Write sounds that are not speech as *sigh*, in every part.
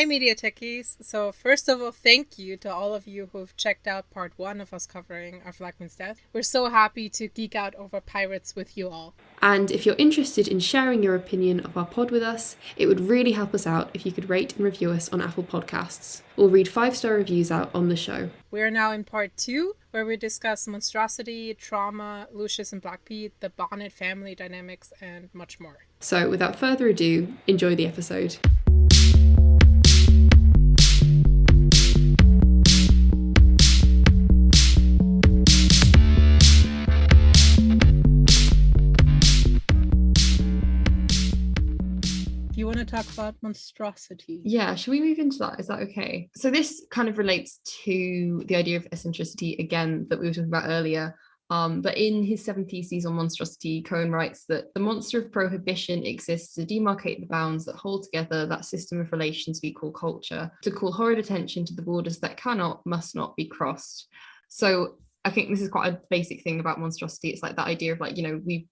Hi, Media Techies. So, first of all, thank you to all of you who've checked out part one of us covering Our Flag Means Death. We're so happy to geek out over pirates with you all. And if you're interested in sharing your opinion of our pod with us, it would really help us out if you could rate and review us on Apple Podcasts or read five star reviews out on the show. We are now in part two, where we discuss monstrosity, trauma, Lucius and Black Pete, the Bonnet family dynamics, and much more. So, without further ado, enjoy the episode. Talk about monstrosity. Yeah, should we move into that? Is that okay? So this kind of relates to the idea of eccentricity again that we were talking about earlier. Um, but in his seven theses on monstrosity, Cohen writes that the monster of prohibition exists to demarcate the bounds that hold together that system of relations we call culture, to call horrid attention to the borders that cannot, must not be crossed. So I think this is quite a basic thing about monstrosity. It's like that idea of like, you know, we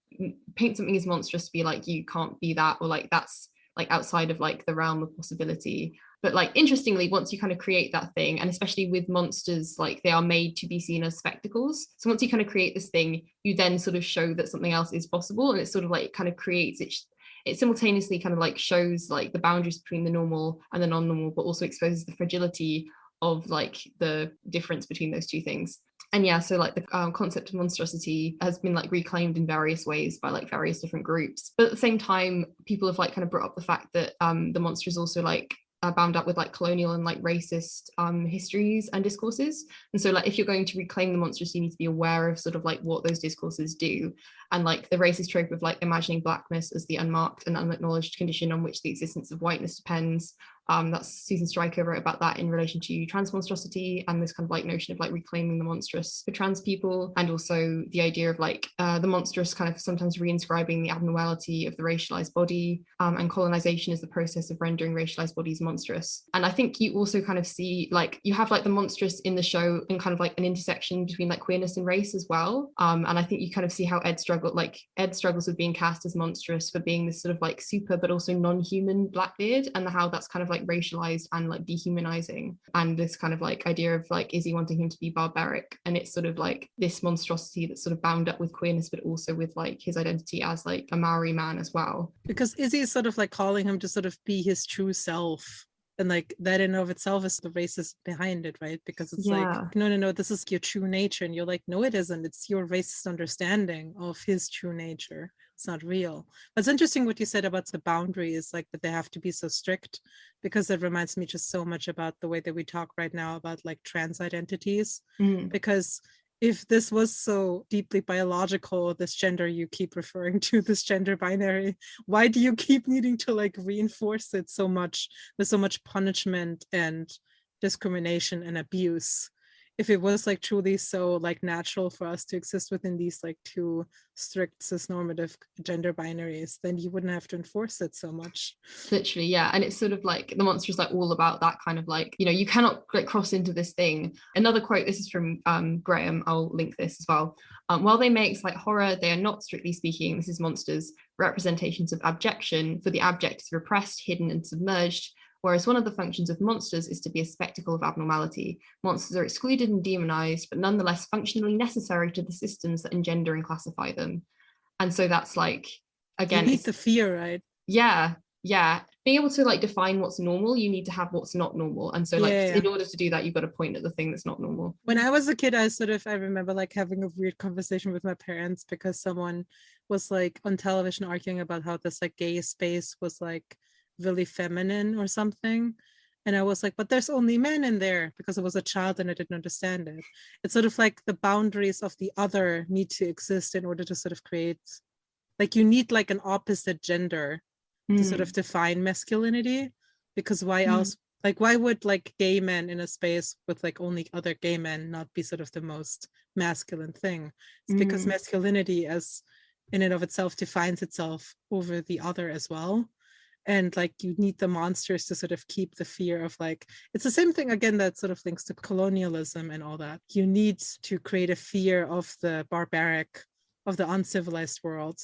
paint something as monstrous to be like, you can't be that, or like that's like outside of like the realm of possibility. But like interestingly once you kind of create that thing and especially with monsters like they are made to be seen as spectacles. So once you kind of create this thing you then sort of show that something else is possible and it sort of like kind of creates it it simultaneously kind of like shows like the boundaries between the normal and the non-normal but also exposes the fragility of like the difference between those two things and yeah so like the um, concept of monstrosity has been like reclaimed in various ways by like various different groups. But at the same time people have like kind of brought up the fact that um the monster is also like uh, bound up with like colonial and like racist um histories and discourses. And so like if you're going to reclaim the monstrous you need to be aware of sort of like what those discourses do and like the racist trope of like imagining blackness as the unmarked and unacknowledged condition on which the existence of whiteness depends um, that's Susan Stryker wrote about that in relation to trans monstrosity and this kind of like notion of like reclaiming the monstrous for trans people and also the idea of like uh, the monstrous kind of sometimes reinscribing the abnormality of the racialized body um, and colonization is the process of rendering racialized bodies monstrous. And I think you also kind of see like you have like the monstrous in the show and kind of like an intersection between like queerness and race as well. Um, and I think you kind of see how Ed struggled like Ed struggles with being cast as monstrous for being this sort of like super but also non-human Blackbeard and how that's kind of like like racialized and like dehumanizing and this kind of like idea of like is he wanting him to be barbaric? And it's sort of like this monstrosity that's sort of bound up with queerness but also with like his identity as like a Maori man as well. Because Izzy is sort of like calling him to sort of be his true self and like that in of itself is the racist behind it right? Because it's yeah. like no no no this is your true nature and you're like no it isn't. It's your racist understanding of his true nature it's not real but it's interesting what you said about the boundaries like that they have to be so strict because it reminds me just so much about the way that we talk right now about like trans identities mm. because if this was so deeply biological this gender you keep referring *laughs* to this gender binary why do you keep needing to like reinforce it so much with so much punishment and discrimination and abuse if it was like truly so like natural for us to exist within these like two strict cis-normative gender binaries then you wouldn't have to enforce it so much. Literally yeah and it's sort of like the monster is like all about that kind of like you know you cannot like cross into this thing. Another quote this is from um graham i'll link this as well. Um, while they make like horror they are not strictly speaking this is monsters representations of abjection for the abject is repressed hidden and submerged whereas one of the functions of monsters is to be a spectacle of abnormality. Monsters are excluded and demonized, but nonetheless functionally necessary to the systems that engender and classify them. And so that's like, again- You need the fear, right? Yeah, yeah. Being able to like define what's normal, you need to have what's not normal. And so like, yeah, yeah. in order to do that, you've got to point at the thing that's not normal. When I was a kid, I sort of, I remember like having a weird conversation with my parents because someone was like on television arguing about how this like gay space was like really feminine or something and i was like but there's only men in there because i was a child and i didn't understand it it's sort of like the boundaries of the other need to exist in order to sort of create like you need like an opposite gender mm. to sort of mm. define masculinity because why mm. else like why would like gay men in a space with like only other gay men not be sort of the most masculine thing it's mm. because masculinity as in and of itself defines itself over the other as well and like you need the monsters to sort of keep the fear of like it's the same thing again that sort of links to colonialism and all that. You need to create a fear of the barbaric of the uncivilized world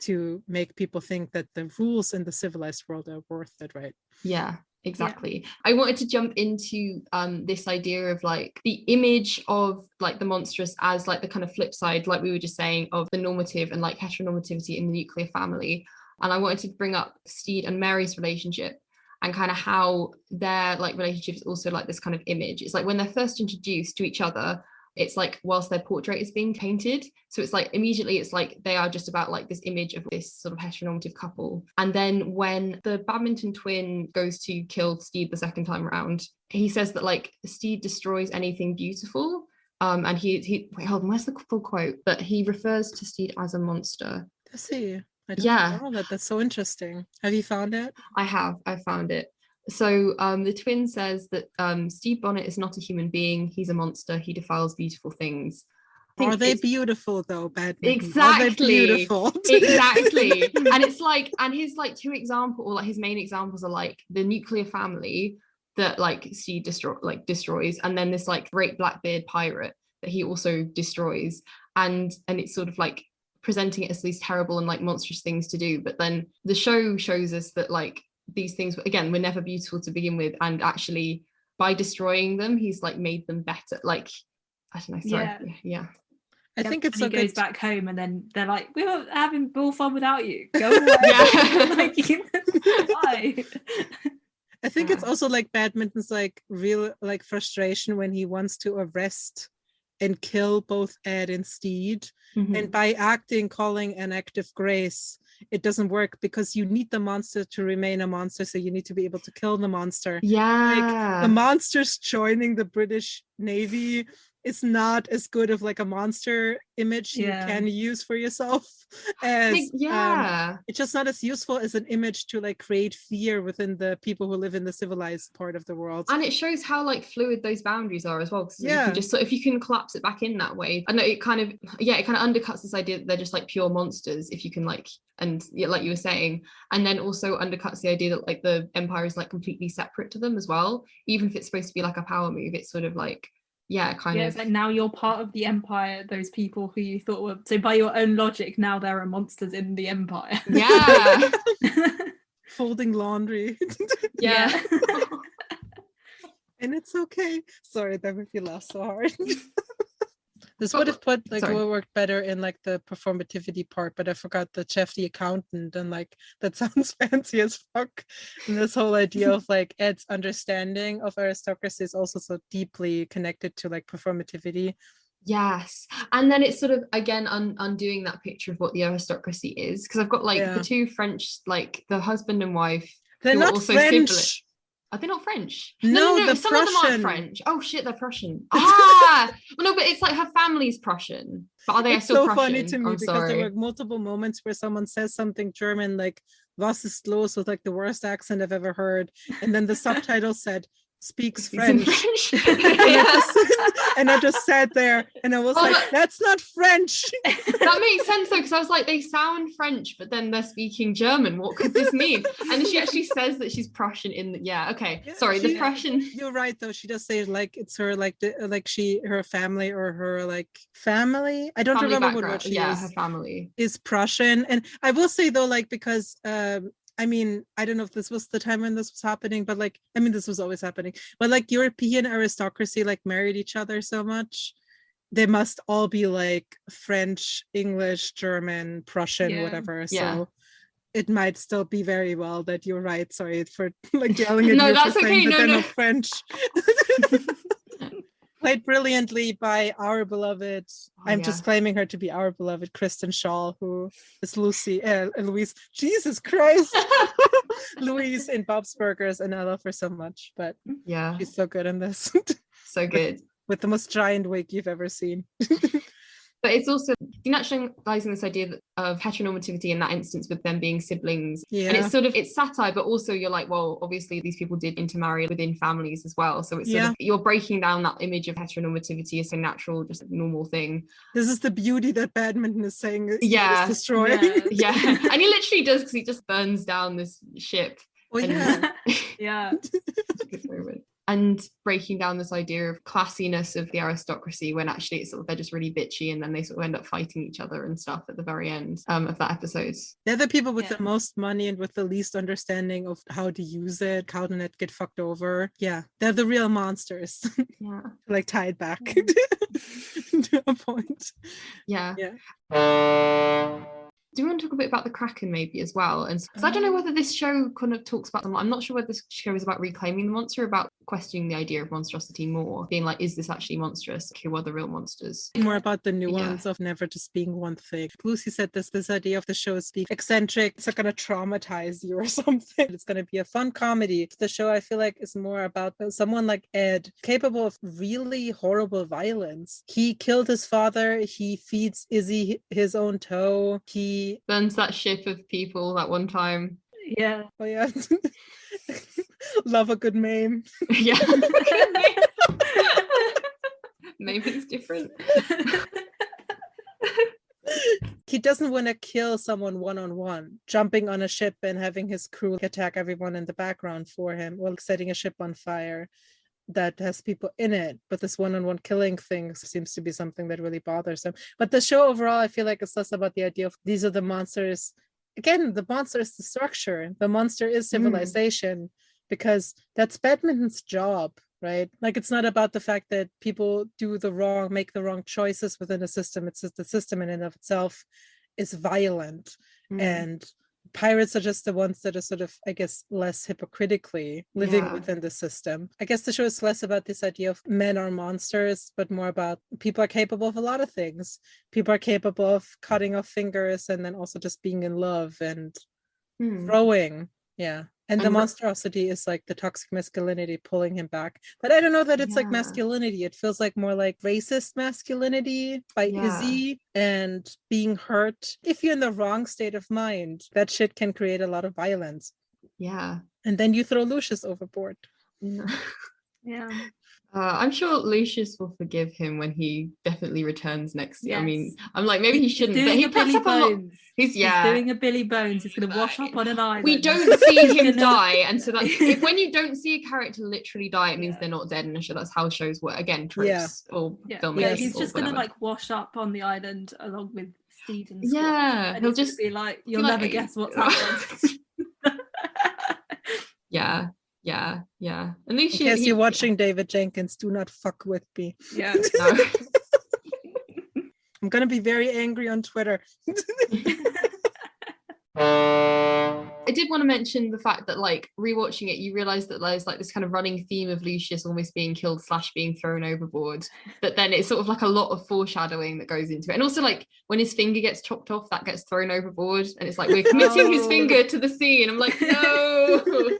to make people think that the rules in the civilized world are worth it right? Yeah exactly. I wanted to jump into um this idea of like the image of like the monstrous as like the kind of flip side like we were just saying of the normative and like heteronormativity in the nuclear family and i wanted to bring up stede and mary's relationship and kind of how their like relationship is also like this kind of image. It's like when they're first introduced to each other it's like whilst their portrait is being painted. So it's like immediately it's like they are just about like this image of this sort of heteronormative couple. And then when the badminton twin goes to kill Stede the second time around he says that like Stede destroys anything beautiful. Um and he he wait hold on where's the full quote? But he refers to Stede as a monster. Does he? I Yeah. know that. That's so interesting. Have you found it? I have, I found it. So um, the twin says that um, Stede Bonnet is not a human being. He's a monster. He defiles beautiful things. Are they beautiful though, they Exactly. beautiful? *laughs* exactly and it's like and his like two example or like his main examples are like the nuclear family that like Stede destroy like destroys and then this like great blackbeard pirate that he also destroys and and it's sort of like presenting it as these terrible and like monstrous things to do but then the show shows us that like these things again were never beautiful to begin with and actually by destroying them he's like made them better like I don't know sorry Yeah. yeah I Yep, think it's and so he goes back home and then they're like, we were having bull fun without you. Go *laughs* away. Yeah. *laughs* like, why? *laughs* I think it's also like badminton's like real like frustration when he wants to arrest and kill both Ed and Stede. Mhm. And by acting, calling an act of grace, it doesn't work because you need the monster to remain a monster. So you need to be able to kill the monster. yeah the monsters joining the British Navy is not as good of like a monster image Yeah. you can use for yourself *laughs* as Like, um, yeah it's just not as useful as an image to like create fear within the people who live in the civilized part of the world. and it shows how like fluid those boundaries are as well because you Yeah. can just sort if you can collapse it back in that way i know it kind of yeah it kind of undercuts this idea that they're just like pure monsters if you can like and yeah, like you were saying and then also undercuts the idea that like the empire is like completely separate to them as well even if it's supposed to be like a power move it's sort of like yeah kind Yeah, of it's like now you're part of the empire. Those people who you thought were so by your own logic, now there are monsters in the empire. yeah *laughs* Folding laundry. *laughs* yeah *laughs* and it's okay. Sorry, that made me laugh so hard. This Oh, would have put like sorry. would work better in like the performativity part, but I forgot the chef the accountant and like *laughs* that sounds fancy as fuck. And this whole idea *laughs* of like Ed's understanding of aristocracy is also so deeply connected to like performativity. Yes. And then it's sort of again un- undoing that picture of what the aristocracy is. Because I've got like Yeah. the two French, like the husband and wife. They're not also French. sibling- Are they not French? No, the some of them aren't French. Oh shit, they're Prussian. *laughs* Ah, well, no, but it's like her family's Prussian. But are they it's so Prussian? funny to me I'm because sorry. there were multiple moments where someone says something German like was ist los with like the worst accent I've ever heard. And then the *laughs* subtitle said speaks Speaks French. French. *laughs* and, I just, *laughs* and I just sat there and I was Oh, like, but- that's not French. *laughs* that makes sense though, because I was like, they sound French, but then they're speaking German. What could this mean? And she actually says that she's Prussian in the yeah, okay. Yeah, Sorry, the Prussian. You're right though. She does say like it's her like the, like she her family or her like family. I don't family remember what, background. what she yeah, is. her family. is Prussian. And I will say though, like because um I mean, I don't know if this was the time when this was happening, but like I mean this was always happening. But like European aristocracy like married each other so much. They must all be like French, English, German, Prussian, Yeah. whatever. Yeah. So it might still be very well that you're right. Sorry for *laughs* like yelling *laughs* at No, you that's for saying okay, that no, they're no. not French. *laughs* Played brilliantly by our beloved Oh, I'm yeah. just claiming her to be our beloved Kristen Schaal, who is Lucy, uh, Louise. Jesus Christ, *laughs* Louise in Bob's Burgers, and I love her so much. But yeah, she's so good in this, so *laughs* good. with the most giant wig you've ever seen. *laughs* But it's also denaturalizing this idea of heteronormativity in that instance with them being siblings. Yeah. And it's sort of it's satire, but also you're like, well, obviously these people did intermarry within families as well. So it's sort Yeah. of you're breaking down that image of heteronormativity as a natural, just normal thing. this is the beauty that badminton is saying. is- is Yeah, destroying. yeah. Yeah. *laughs* and he literally does because he just burns down this ship. Oh and- yeah, *laughs* yeah. *laughs* It's a good moment. and breaking down this idea of classiness of the aristocracy when actually it's sort of they're just really bitchy and then they sort of end up fighting each other and stuff at the very end um, of that episode. They're the people with Yeah. the most money and with the least understanding of how to use it, how to not get fucked over. Yeah, they're the real monsters. *laughs* Yeah. like tie it back Mm. *laughs* to a point. Yeah. Yeah. Do you want to talk a bit about the Kraken maybe as well? And because I don't know Um, whether this show kind of talks about them. I'm not sure whether this show is about reclaiming the monster, about questioning the idea of monstrosity more, being like, is this actually monstrous? Who are the real monsters? More about the Yeah. nuance of never just being one thing. Lucy said this this idea of the show is being eccentric, it's not gonna traumatize you or *laughs* something. It's gonna be a fun comedy. The show I feel like is more about uh, someone like Ed, capable of really horrible violence. He killed his father, he feeds Izzy his own toe, he Burns that ship of people that one time. Yeah. oh yeah. *laughs* Love a good meme. *laughs* yeah. *laughs* Maybe it's different. he doesn't want to kill someone one on one, jumping on a ship and having his crew attack everyone in the background for him, while setting a ship on fire that has people in it. But this one on one killing thing seems to be something that really bothers them But the show overall, I feel like it's less about the idea of these are the monsters. Again, the monster is the structure, the monster is Mm. civilization, because that's badminton's job. Right. Like it's not about the fact that people do the wrong, make the wrong choices within a system. It's just the system in and of itself is violent Mm. and pirates are just the ones that are sort of i guess less hypocritically living Yeah. within the system. I guess the show is less about this idea of men are monsters but more about people are capable of a lot of things. People are capable of cutting off fingers and then also just being in love and hmm. growing yeah and the monstrosity is like the toxic masculinity pulling him back but i don't know that it's like masculinity it feels like more like racist masculinity by Yeah. izzy and being hurt if you're in the wrong state of mind that shit can create a lot of violence Yeah. and then you throw lucius overboard *laughs* Yeah. Yeah. Uh, I'm sure Lucius will forgive him when he definitely returns next. Year. I mean, I'm like maybe he shouldn't, but doing he a puts Billy up a lot. Bones. He's yeah. He's doing a Billy Bones. He's gonna wash up on an island. we don't see *laughs* him die, and so that's if, when you don't see a character literally die, it means Yeah. they're not dead in a show. That's how shows work. Again, tropes Yeah. or Yeah, filmmakers. yeah, he's just gonna like wash up on the island along with Steed and Squat, yeah, and he'll just be like, you'll like, never guess what's *laughs* happened. *laughs* yeah, yeah, yeah. And in Lucius, he- you're watching david jenkins do not fuck with me yeah. *laughs* No. i'm gonna be very angry on twitter *laughs* I did want to mention the fact that like rewatching it, you realize that there's like this kind of running theme of Lucius almost being killed slash being thrown overboard. But then it's sort of like a lot of foreshadowing that goes into it. And also like when his finger gets chopped off, that gets thrown overboard. And it's like we're *laughs* committing his Oh. finger to the sea. And I'm like, no.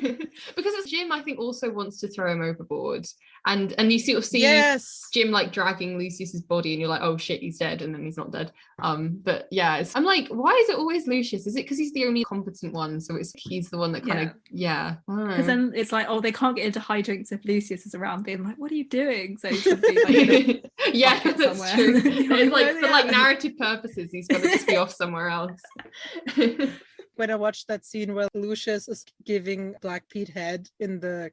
*laughs* because it's Jim, I think, also wants to throw him overboard. And and you sort of see yes Jim like dragging Lucius's body, and you're like, oh shit, he's dead, and then he's not dead. Um, but yeah, it's, I'm like, why is it always Lucius? Is it because he's the only competent one? So it's he's the one that kind of yeah. Because then it's like, oh, they can't get into hijinks if Lucius is around, being like, "What are you doing?" So he should be like, *laughs* yeah, that's somewhere. true. *laughs* It's like like, for like narrative purposes, he's got to just be off somewhere else. When I watched that scene where Lucius is giving Black Pete head in the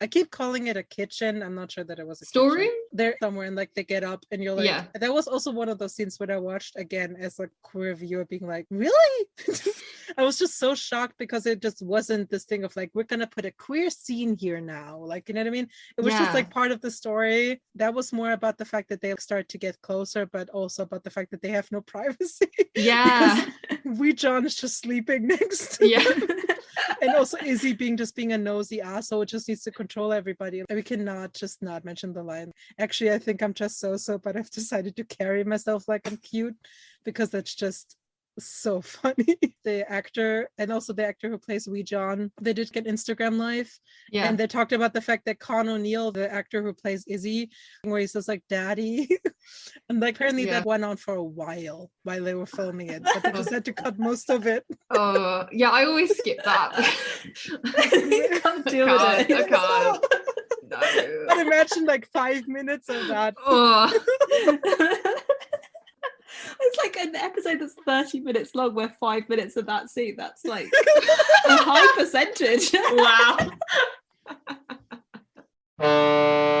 I keep calling it a kitchen. I'm not sure that it was a kitchen. Storeroom? They're somewhere and like they get up and you're like Yeah. that was also one of those scenes when I watched again as a queer viewer being like, really? *laughs* I was just so shocked because it just wasn't this thing of like, we're gonna put a queer scene here now. Like, you know what I mean? It was just like part of the story. That was more about the fact that they start to get closer, but also about the fact that they have no *laughs* privacy. Yeah, *laughs* we John is just sleeping next to yeah. And also Izzy being just being a nosy asshole It just needs to control everybody. We cannot just not mention the line. Actually, I think I'm just so so, but I've decided to carry myself like I'm cute because that's just so *laughs* funny. the actor and also the actor who plays Wee John, they did get Instagram live Yeah. and they talked about the fact that Con O'Neill, the actor who plays Izzy, where he says like daddy. *laughs* and like apparently Yeah. that went on for a while while they were filming it, but they just had to *laughs* cut most of it. Oh, yeah. I always skip that. You can't oh deal I can't, I can't. But imagine like five minutes of that. Oh. It's like an episode that's 30 minutes long where five minutes of that scene. That's like *laughs* a high percentage. wow. *laughs*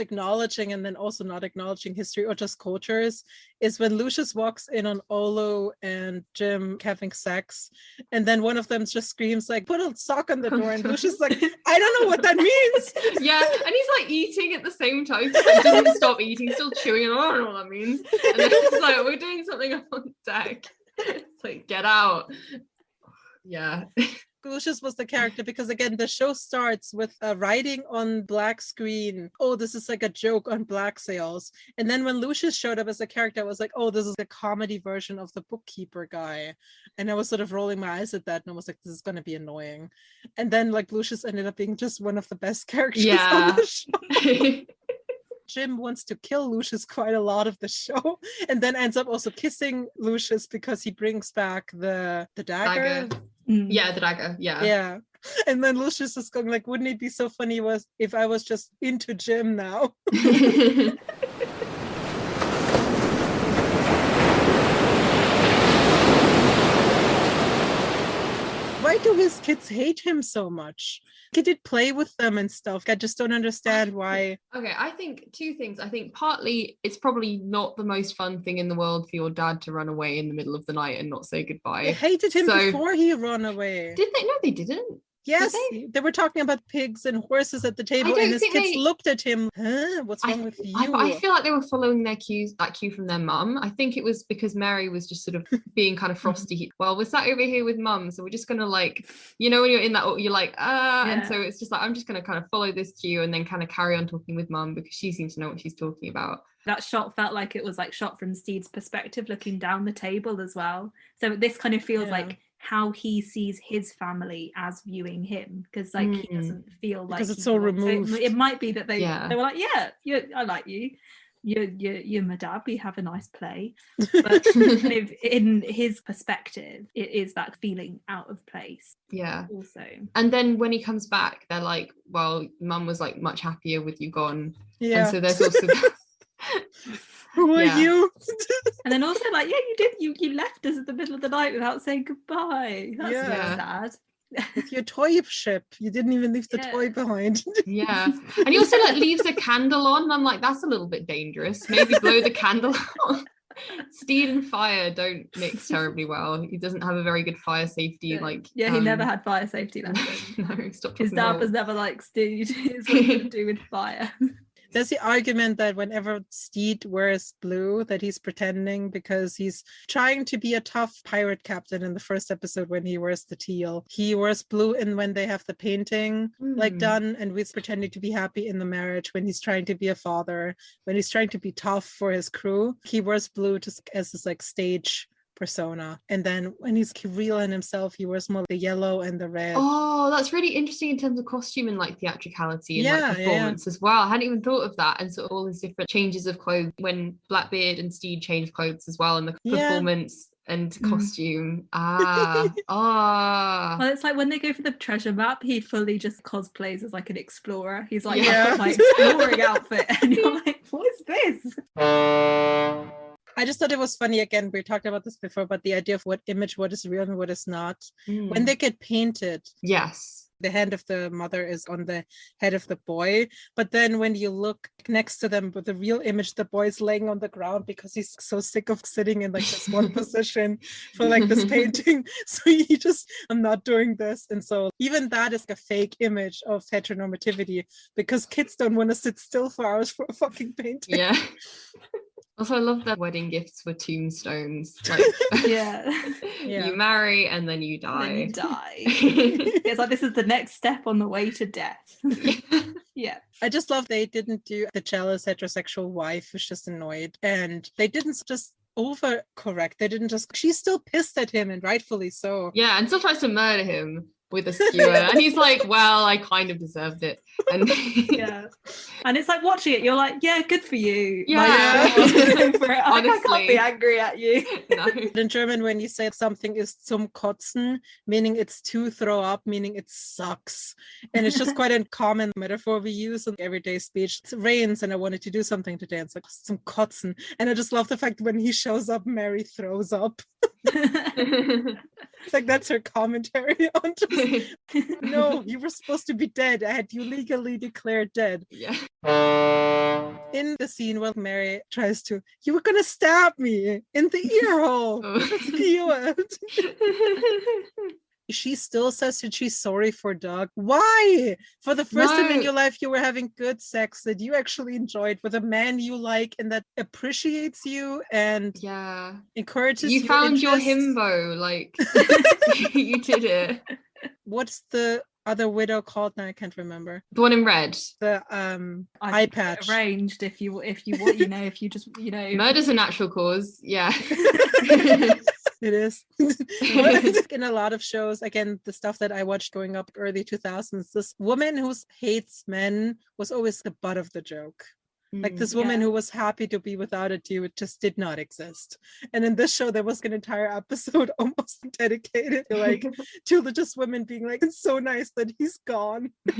acknowledging and then also not acknowledging history or just cultures is when Lucius walks in on Olu and Jim having sex, and then one of them just screams like, "Put a sock on the door," and *laughs* Lucius like, "I don't know what that means." *laughs* yeah, and he's like eating at the same time. he doesn't stop eating, still chewing. And I don't know what that means. And then he's like, "We're doing something on deck." *laughs* It's like, get out. Yeah. Lucius was the character because again the show starts with uh, writing on black screen. Oh this is like a joke on black sails. And then when Lucius showed up as a character I was like oh this is a comedy version of the bookkeeper guy. And I was sort of rolling my eyes at that and I was like this is going to be annoying. And then like Lucius ended up being just one of the best *laughs* characters Yeah. *laughs* on the show Jim wants to kill Lucius quite a lot of the show *laughs* and then ends up also kissing Lucius because he brings back the the dagger. Dagger. Mm. Yeah, the dagger. Yeah. Yeah. *laughs* And then Lucius is going like, wouldn't it be so funny was if I was just into Jim now? *laughs* Why do his kids hate him so much? He did play with them and stuff. I just don't understand why. Okay, I think two things. I think partly it's probably not the most fun thing in the world for your dad to run away in the middle of the night and not say goodbye. They hated him So- before he ran away. Did they? No, they didn't. Yes, they? they? were talking about pigs and horses at the table, and his kids they- looked at him. Huh? What's I- wrong with you? I, I feel like they were following their cues, that cue from their mum. I think it was because Mary was just sort of *laughs* being kind of frosty. Well, we're sat over here with mum, so we're just gonna like, you know, when you're in that, you're like, ah, and so it's just like I'm just gonna kind of follow this cue and then kind of carry on talking with mum because she seems to know what she's talking about. that shot felt like it was like shot from Stede's perspective looking down the table as well. So this kind of feels Yeah. like how he sees his family as viewing him because like he Mm. doesn't feel like Because it's he so it- removed. it, might be that they Yeah. they were like, yeah, you, I like you. You're, you're, you're my dad. We have a nice play. *laughs* But kind of in his perspective, it is that feeling out of place Yeah. also. And then when he comes back, they're like, well, mum was like much happier with you gone. yeah. And so there's also *laughs* Who are yeah. you? And then also like, yeah, you did. You you left us at the middle of the night without saying goodbye. That's Yeah. yeah. sad. with your toy ship. You didn't even leave the Yeah. toy behind. yeah. *laughs* And he also like leaves a candle on. I'm like, that's a little bit dangerous. Maybe blow the candle *laughs* out. Stede and fire don't mix terribly well. He doesn't have a very good fire safety. Yeah. Like Yeah, he never um, had fire safety *laughs* lessons. no, stop His dad about was never like, Stede, it's what you do with fire. There's the argument that whenever Stede wears blue, that he's pretending because he's trying to be a tough pirate captain in the first episode when he wears the teal. He wears blue and when they have the painting like Hmm. done, and he's pretending to be happy in the marriage when he's trying to be a father, when he's trying to be tough for his crew. He wears blue just as his like stage persona. And then when he's real in himself, he wears more the yellow and the red. Oh, that's really interesting in terms of costume and like theatricality and Yeah, yeah, like yeah. performance as well. I hadn't even thought of that. And so all these different changes of clothes when Blackbeard and Stede change clothes as well, and the Yeah. performance and Mm. costume. *laughs* Ah, ah. Well, it's like when they go for the treasure map, he fully just cosplays as like an explorer. He's like, Yeah. *laughs* yeah. my exploring outfit. And you're like, what is this? *laughs* I just thought it was funny again. We talked about this before, but the idea of what image, what is real and what is not. When Mm. they get painted, yes. the hand of the mother is on the head of the boy. But then when you look next to them with the real image, the boy's laying on the ground because he's so sick of sitting in like this one position for like this *laughs* painting. *laughs* So he just, I'm not doing this. And so even that is a fake image of heteronormativity because kids don't want to sit still for hours for a fucking painting. Yeah. *laughs* Also, I love that wedding gifts were tombstones. Like, *laughs* Yeah. *laughs* Yeah. you marry and then you And then you die. die. *laughs* it's like this is the next step on the way to death. yeah. I just love they didn't do the jealous heterosexual wife who's just annoyed. And they didn't just over correct. They didn't just she's still pissed at him and rightfully so. yeah, and still tries to murder him with a skewer. and he's like, Well, I kind of deserved it. And *laughs* Yeah. And it's like watching it, you're like, yeah, good for you. Yeah. *laughs* Like, for it. I, I can't be angry at you. *laughs* no. In German, when you say something is zum Kotzen, meaning it's to throw up, meaning it sucks. And it's just quite a common metaphor we use in everyday speech. It rains and I wanted to do something today. It's like some Kotzen. And I just love the fact when he shows up, Mary throws up. It's like that's her commentary on just no, *laughs* you were supposed to be dead. I had you legally declared dead. yeah. In the scene where Mary tries to, you were gonna stab me in the ear hole. *laughs* *laughs* It. she still says that she's sorry for Doug. Why? For the first time in your life, you were having good sex that you actually enjoyed with a man you like and that appreciates you and yeah. encourages You found your himbo, like you did it. What's the other widow called? Now I can't remember. The one in red. The um I eye can get it patch. arranged if you if you want you know if you just you know *laughs* Murder's a natural cause. Yeah. *laughs* It is. *laughs* In a lot of shows, again, the stuff that I watched growing up early 2000s, this woman who hates men was always the butt of the joke. Like Mm. this woman Yeah. who was happy to be without a dude just did not exist. And in this show, there was an entire episode *laughs* almost dedicated to like *laughs* to the just women being like, it's so nice that he's gone. *laughs*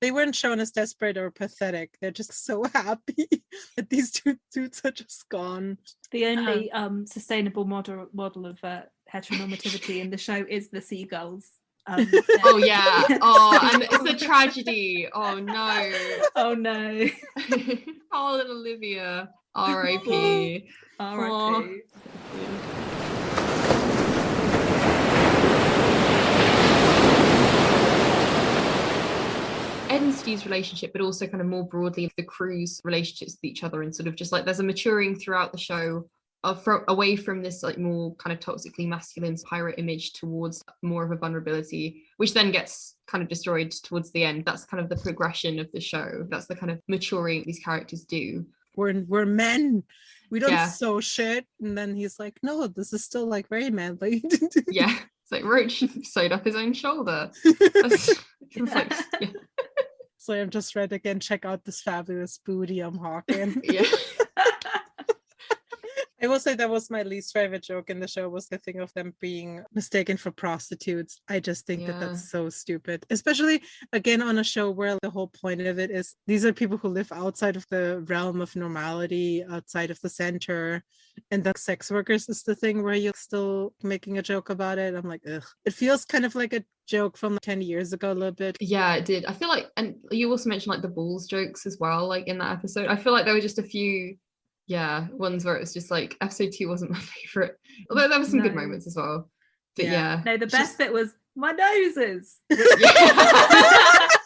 They weren't shown as desperate or pathetic. They're just so happy that these two dudes are just gone. the only um sustainable model model of uh, heteronormativity in the show is the seagulls um, Oh *laughs* yeah. Oh, and *laughs* *laughs* it's a tragedy. Oh no. oh no oh and Olivia. R.I.P. R.I.P. Ed and Stede's relationship, but also kind of more broadly the crew's relationships with each other, and sort of just like there's a maturing throughout the show of fro- away from this like more kind of toxically masculine pirate image towards more of a vulnerability, which then gets kind of destroyed towards the end. That's kind of the progression of the show. That's the kind of maturing these characters do. we're we're men. We don't Yeah. sew shit. And then he's like, no, this is still like very manly. *laughs* Yeah, it's like Roach *laughs* sewed up his own shoulder. *laughs* Like, yeah. so I'm just read again, check out this fabulous booty I'm hawking. yeah. I will say that was my least favorite joke in the show was the thing of them being mistaken for prostitutes. I just think that that's so stupid, especially again on a show where the whole point of it is these are people who live outside of the realm of normality, outside of the center, and the sex workers is the thing where you're still making a joke about it. I'm like, ugh. It feels kind of like a joke from 10 years ago a little bit. Yeah, it did. I feel like, and you also mentioned like the balls jokes as well, like in that episode. I feel like there were just a few, yeah, ones where it was just like episode two wasn't *laughs* my favorite, although there were some good moments as well. But Yeah. yeah, no the best just- bit was my noses *laughs* Yeah. *laughs*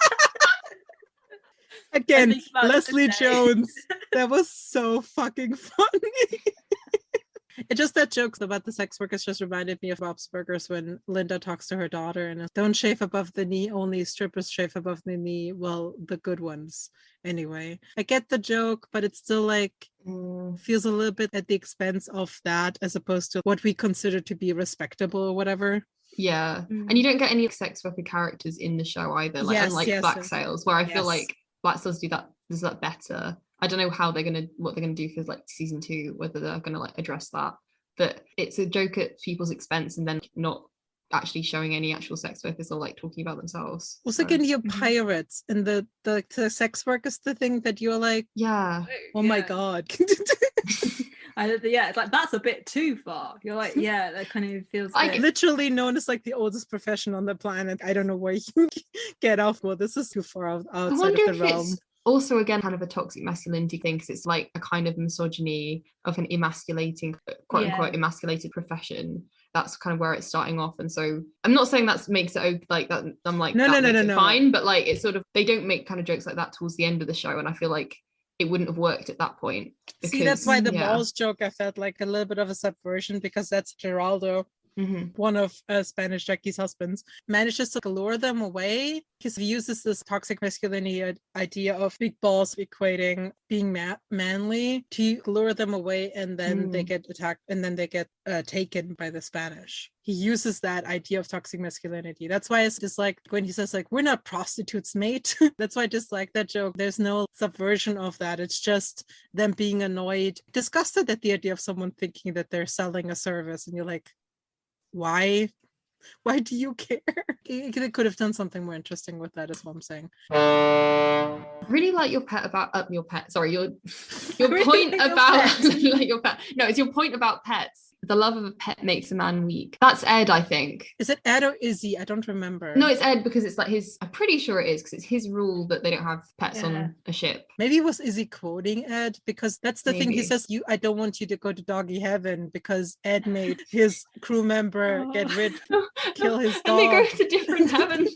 Again, think about it Leslie. Jones. That was so fucking funny. It *laughs* just that jokes about the sex workers just reminded me of Bob's Burgers when Linda talks to her daughter and don't shave above the knee, only strippers shave above the knee. Well, the good ones. Anyway, I get the joke, but it's still like Mm, feels a little bit at the expense of that as opposed to what we consider to be respectable or whatever. yeah, Mm. and you don't get any sex worker characters in the show either, like Yes, unlike yes, Black yes. Sails, where I feel like Black Sails do that does that better. I don't know how they're gonna what they're gonna do for like season two, whether they're gonna like address that. But it's a joke at people's expense and then not actually showing any actual sex workers or like talking about themselves. Also, So, again, you're Mhm. pirates and the, the the sex work is the thing that you're like, yeah. oh my god. *laughs* *laughs* I, yeah it's like that's a bit too far you're like yeah that kind of feels Like bit- literally known as like the oldest profession on the planet. I don't know where you *laughs* get off. Well, this is too far out, I outside wonder of if the realm. Also again kind of a toxic masculinity thing because it's like a kind of misogyny of an emasculating quote Yeah. unquote emasculated profession. That's kind of where it's starting off. And so I'm not saying that makes it like that. I'm like No, no, no, no, no. fine, but like it's sort of they don't make kind of jokes like that towards the end of the show, and I feel like it wouldn't have worked at that point. See, that's why the yeah. balls joke I felt like a little bit of a subversion because that's Geraldo, Mhm. one of uh, Spanish Jackie's husbands, manages to lure them away. He uses this toxic masculinity idea of big balls equating being ma- manly to lure them away, and then they Mm. get attacked, and then they get uh, taken by the Spanish. He uses that idea of toxic masculinity. That's why it's just like when he says like we're not prostitutes, mate. *laughs* that's why I just like that joke. There's no subversion of that. It's just them being annoyed, disgusted at the idea of someone thinking that they're selling a service, and you're like, why? *laughs* Why do you care? They could have done something more interesting with that, is what I'm saying. really like your pet about uh, your pet sorry your *laughs* your point your about pet. *laughs* like your pet no it's your point about pets the love of a pet makes a man weak. That's Ed, I think. Is it Ed or Izzy? I don't remember. No, it's Ed because it's like his. I'm pretty sure it is because it's his rule that they don't have pets Yeah. on a ship. Maybe it was Izzy quoting Ed because that's the thing. He says, "You, I don't want you to go to doggy heaven because Ed *laughs* made his crew member oh. get Oh. rid, *laughs* kill his and they go to different *laughs* heavens.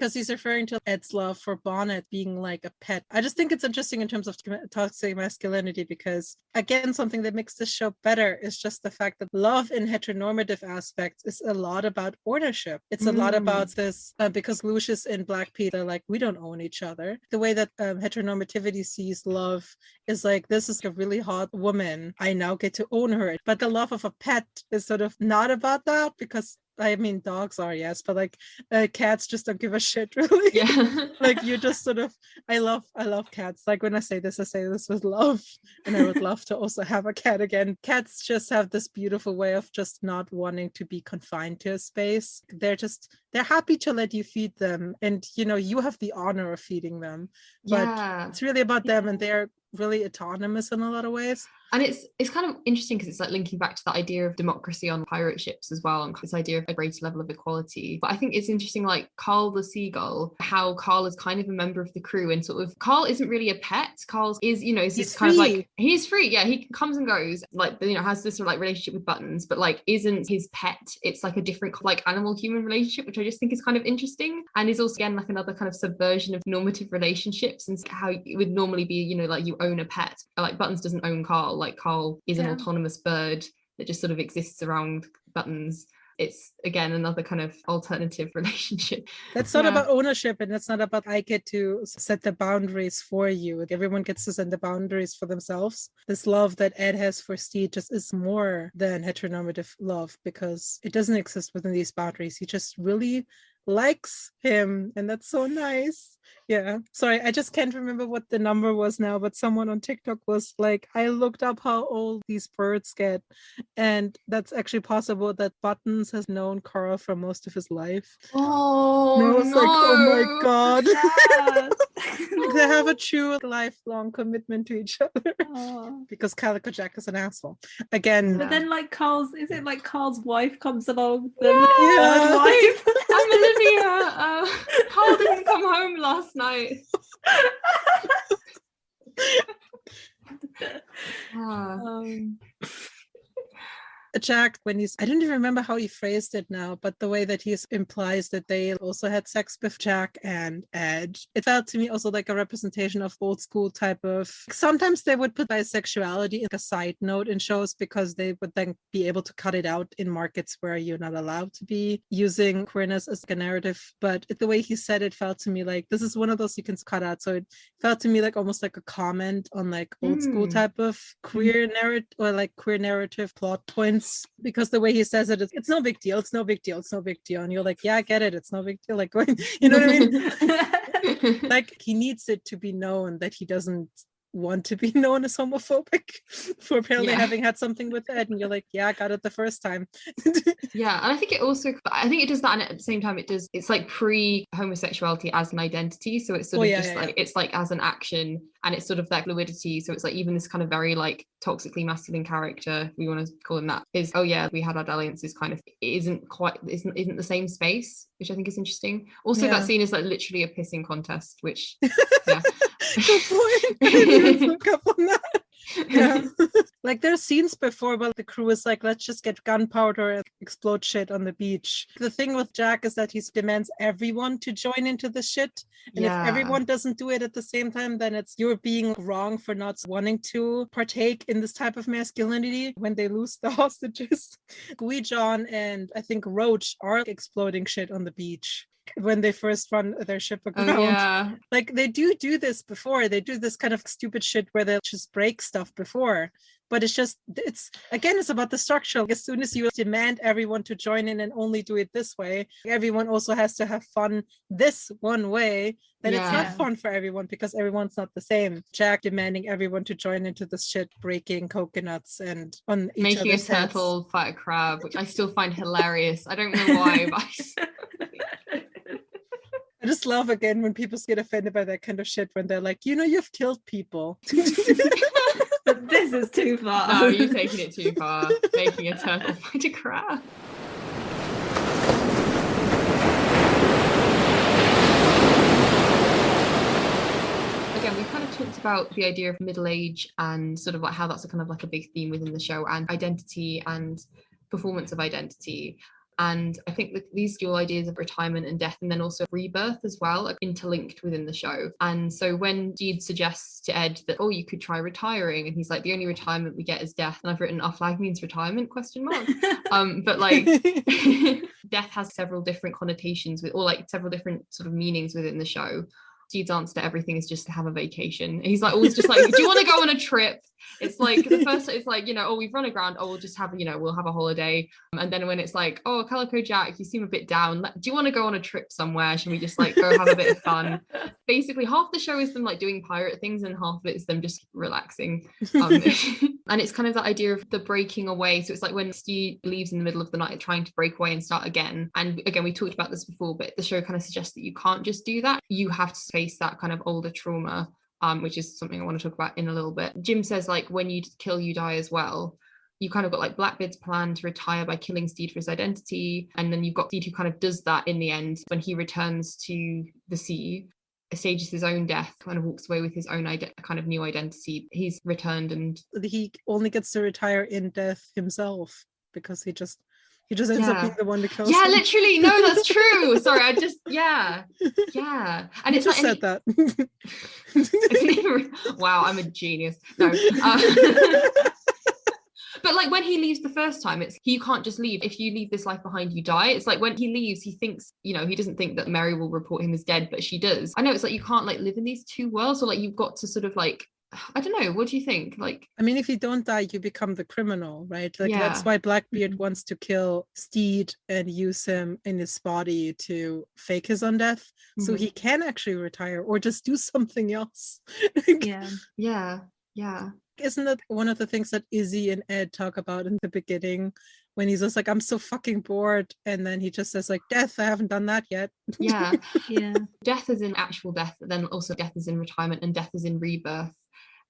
Because he's referring to Ed's love for Bonnet being like a pet. I just think it's interesting in terms of toxic masculinity because, again, something that makes this show better is just the fact that love in heteronormative aspects is a lot about ownership. It's a lot Mm. about this uh, because Lucius and Black Peter, like, we don't own each other. The way that um, heteronormativity sees love is like, this is a really hot woman. I now get to own her. But the love of a pet is sort of not about that because. I mean, dogs are yes, but like uh, cats just don't give a shit, *laughs* really. Yeah. like you *laughs* just sort of i love i love cats. Like when i say this i say this with love and i would *laughs* love to also have a cat again. Cats just have this beautiful way of just not wanting to be confined to a space. They're just they're happy to let you feed them and you know you have the honor of feeding them but yeah. it's really about them and they're really autonomous in a lot of ways And it's it's kind of interesting because it's like linking back to that idea of democracy on pirate ships as well, and this idea of a greater level of equality. But I think it's interesting, like Carl the seagull, how Carl is kind of a member of the crew, and sort of Carl isn't really a pet. Carl is, you know, is this kind of like he's free. Yeah, he comes and goes, like you know, has this sort of like relationship with buttons, but like isn't his pet. It's like a different like animal human relationship, which I just think is kind of interesting, and is also again like another kind of subversion of normative relationships and how it would normally be, you know, like you own a pet. Like Buttons doesn't own Carl. Like Carl is an Yeah. autonomous bird that just sort of exists around Buttons. It's again another kind of alternative *laughs* relationship. That's not Yeah. about ownership and that's not about I get to set the boundaries for you. Everyone gets to set the boundaries for themselves. This love that Ed has for Stede just is more than heteronormative love because it doesn't exist within these boundaries. He just really likes him and that's so nice. Yeah. Sorry, I just can't remember what the number was now, but someone on TikTok was like, I looked up how old these birds get. And that's actually possible that Buttons has known Carl for most of his life. Oh, And I oh, was like, oh my god. Yes. *laughs* they have a true lifelong commitment to each *laughs* other Oh. because Calico Jack is an asshole. Again, But then, like Carl's, is it like Carl's wife comes along? Yeah. third wife. *laughs* I'm Olivia. Uh, Carl didn't come home last night. *laughs* *laughs* Ah. um, Jack, when he's, I don't even remember how he phrased it now, but the way that he implies that they also had sex with Jack and Ed, it felt to me also like a representation of old school type of. Sometimes they would put bisexuality in a side note in shows because they would then be able to cut it out in markets where you're not allowed to be using queerness as a narrative. But the way he said it felt to me like this is one of those you can cut out. So it felt to me like almost like a comment on like old school Mm. type of queer narrative or like queer narrative plot points because the way he says it is it's no big deal it's no big deal it's no big deal. And you're like yeah i get it it's no big deal. Like going *laughs* you know what i mean? *laughs* Like he needs it to be known that he doesn't want to be *laughs* known as homophobic *laughs* for apparently Yeah. having had something with Ed and you're like yeah i got it the first time *laughs* Yeah, and I think it also, I think it does that, and at the same time, it does. It's like pre-homosexuality as an identity, so it's sort Oh, of yeah, just yeah, like it's like as an action, and it's sort of that fluidity. So it's like even this kind of very like toxically masculine character, we want to call him that, is oh yeah, we had our dalliances. Kind of it isn't quite isn't isn't the same space, which I think is interesting. Also, that scene is like literally a pissing contest, which yeah. Good point. I didn't even *laughs* look up on that. yeah. *laughs* like there's scenes before but the crew is like let's just get gunpowder and explode shit on the beach the thing with jack is that he demands everyone to join into the shit and Yeah. if everyone doesn't do it at the same time then it's you're being wrong for not wanting to partake in this type of masculinity when they lose the *laughs* hostages Wee John and i think roach are exploding shit on the beach when they first run their ship Oh yeah, like they do do this before. They do this kind of stupid shit where they'll just break stuff before but it's just it's again it's about the structure as soon as you demand everyone to join in and only do it this way everyone also has to have fun this one way then it's not fun for everyone because everyone's not the same jack demanding everyone to join into this shit breaking coconuts and on each making a other's heads. turtle fight a crab, which I still find hilarious. I don't know why, but I *laughs* I just love again when people get offended by that kind of shit when they're like, you know, you've killed people. *laughs* *laughs* But *laughs* this is too far. No, you're taking it too far. Making a turtle *laughs* fight a crab. Again, we kind of talked about the idea of middle age and sort of like how that's a kind of like a big theme within the show and identity and performance of identity. And I think that these dual ideas of retirement and death, and then also rebirth as well, are interlinked within the show. And so when Stede suggests to Ed that, oh, you could try retiring, and he's like, the only retirement we get is death. And I've written, our flag means retirement, question mark. *laughs* Um, but like *laughs* death has several different connotations with or like several different sort of meanings within the show. Stede's answer to everything is just to have a vacation. He's like always just like, do you want to go on a trip? It's like the *laughs* first it's like, you know, oh, we've run aground, oh, we'll just have, you know, we'll have a holiday. And then when it's like, oh, Calico Jack, you seem a bit down. Do you want to go on a trip somewhere? Should we just like go have a bit of fun? *laughs* Basically, half the show is them like doing pirate things, and half of it is them just relaxing. Um, *laughs* and it's kind of that idea of the breaking away. So it's like when Stede leaves in the middle of the night trying to break away and start again. And again, we talked about this before, but the show kind of suggests that you can't just do that. You have to face that kind of older trauma um, which is something I want to talk about in a little bit. Jim says like when you kill, you die as well. You kind of got like Blackbeard's plan to retire by killing Stede for his identity, and then you've got Stede who kind of does that in the end when he returns to the sea. Stages his own death, kind of walks away with his own kind of new identity. He's returned and he only gets to retire in death himself because he just he just ends up being the one to kill. yeah, literally, no, that's true. *laughs* Sorry, I just yeah, yeah, and You it's just like said that. *laughs* *laughs* Even- wow, I'm a genius. No. uh, but like when he leaves the first time, it's you can't just leave. If you leave this life behind, you die. It's like when he leaves, he thinks, you know, he doesn't think that Mary will report him as dead, but she does. I know it's like you can't like live in these two worlds, or like you've got to sort of like *sighs* I don't know, what do you think? Like I mean, if you don't die, you become the criminal, right? Like that's why Blackbeard Mhm. wants to kill Stede and use him in his body to fake his own death, so Mhm. he can actually retire or just do *laughs* something else. yeah. yeah, yeah. Isn't that one of the things that Izzy and Ed talk about in the beginning? When he's just like, I'm so fucking bored. And then he just says, like, death, I haven't done that yet. Yeah. *laughs* Yeah. death is in actual death, but then also death is in retirement and death is in rebirth.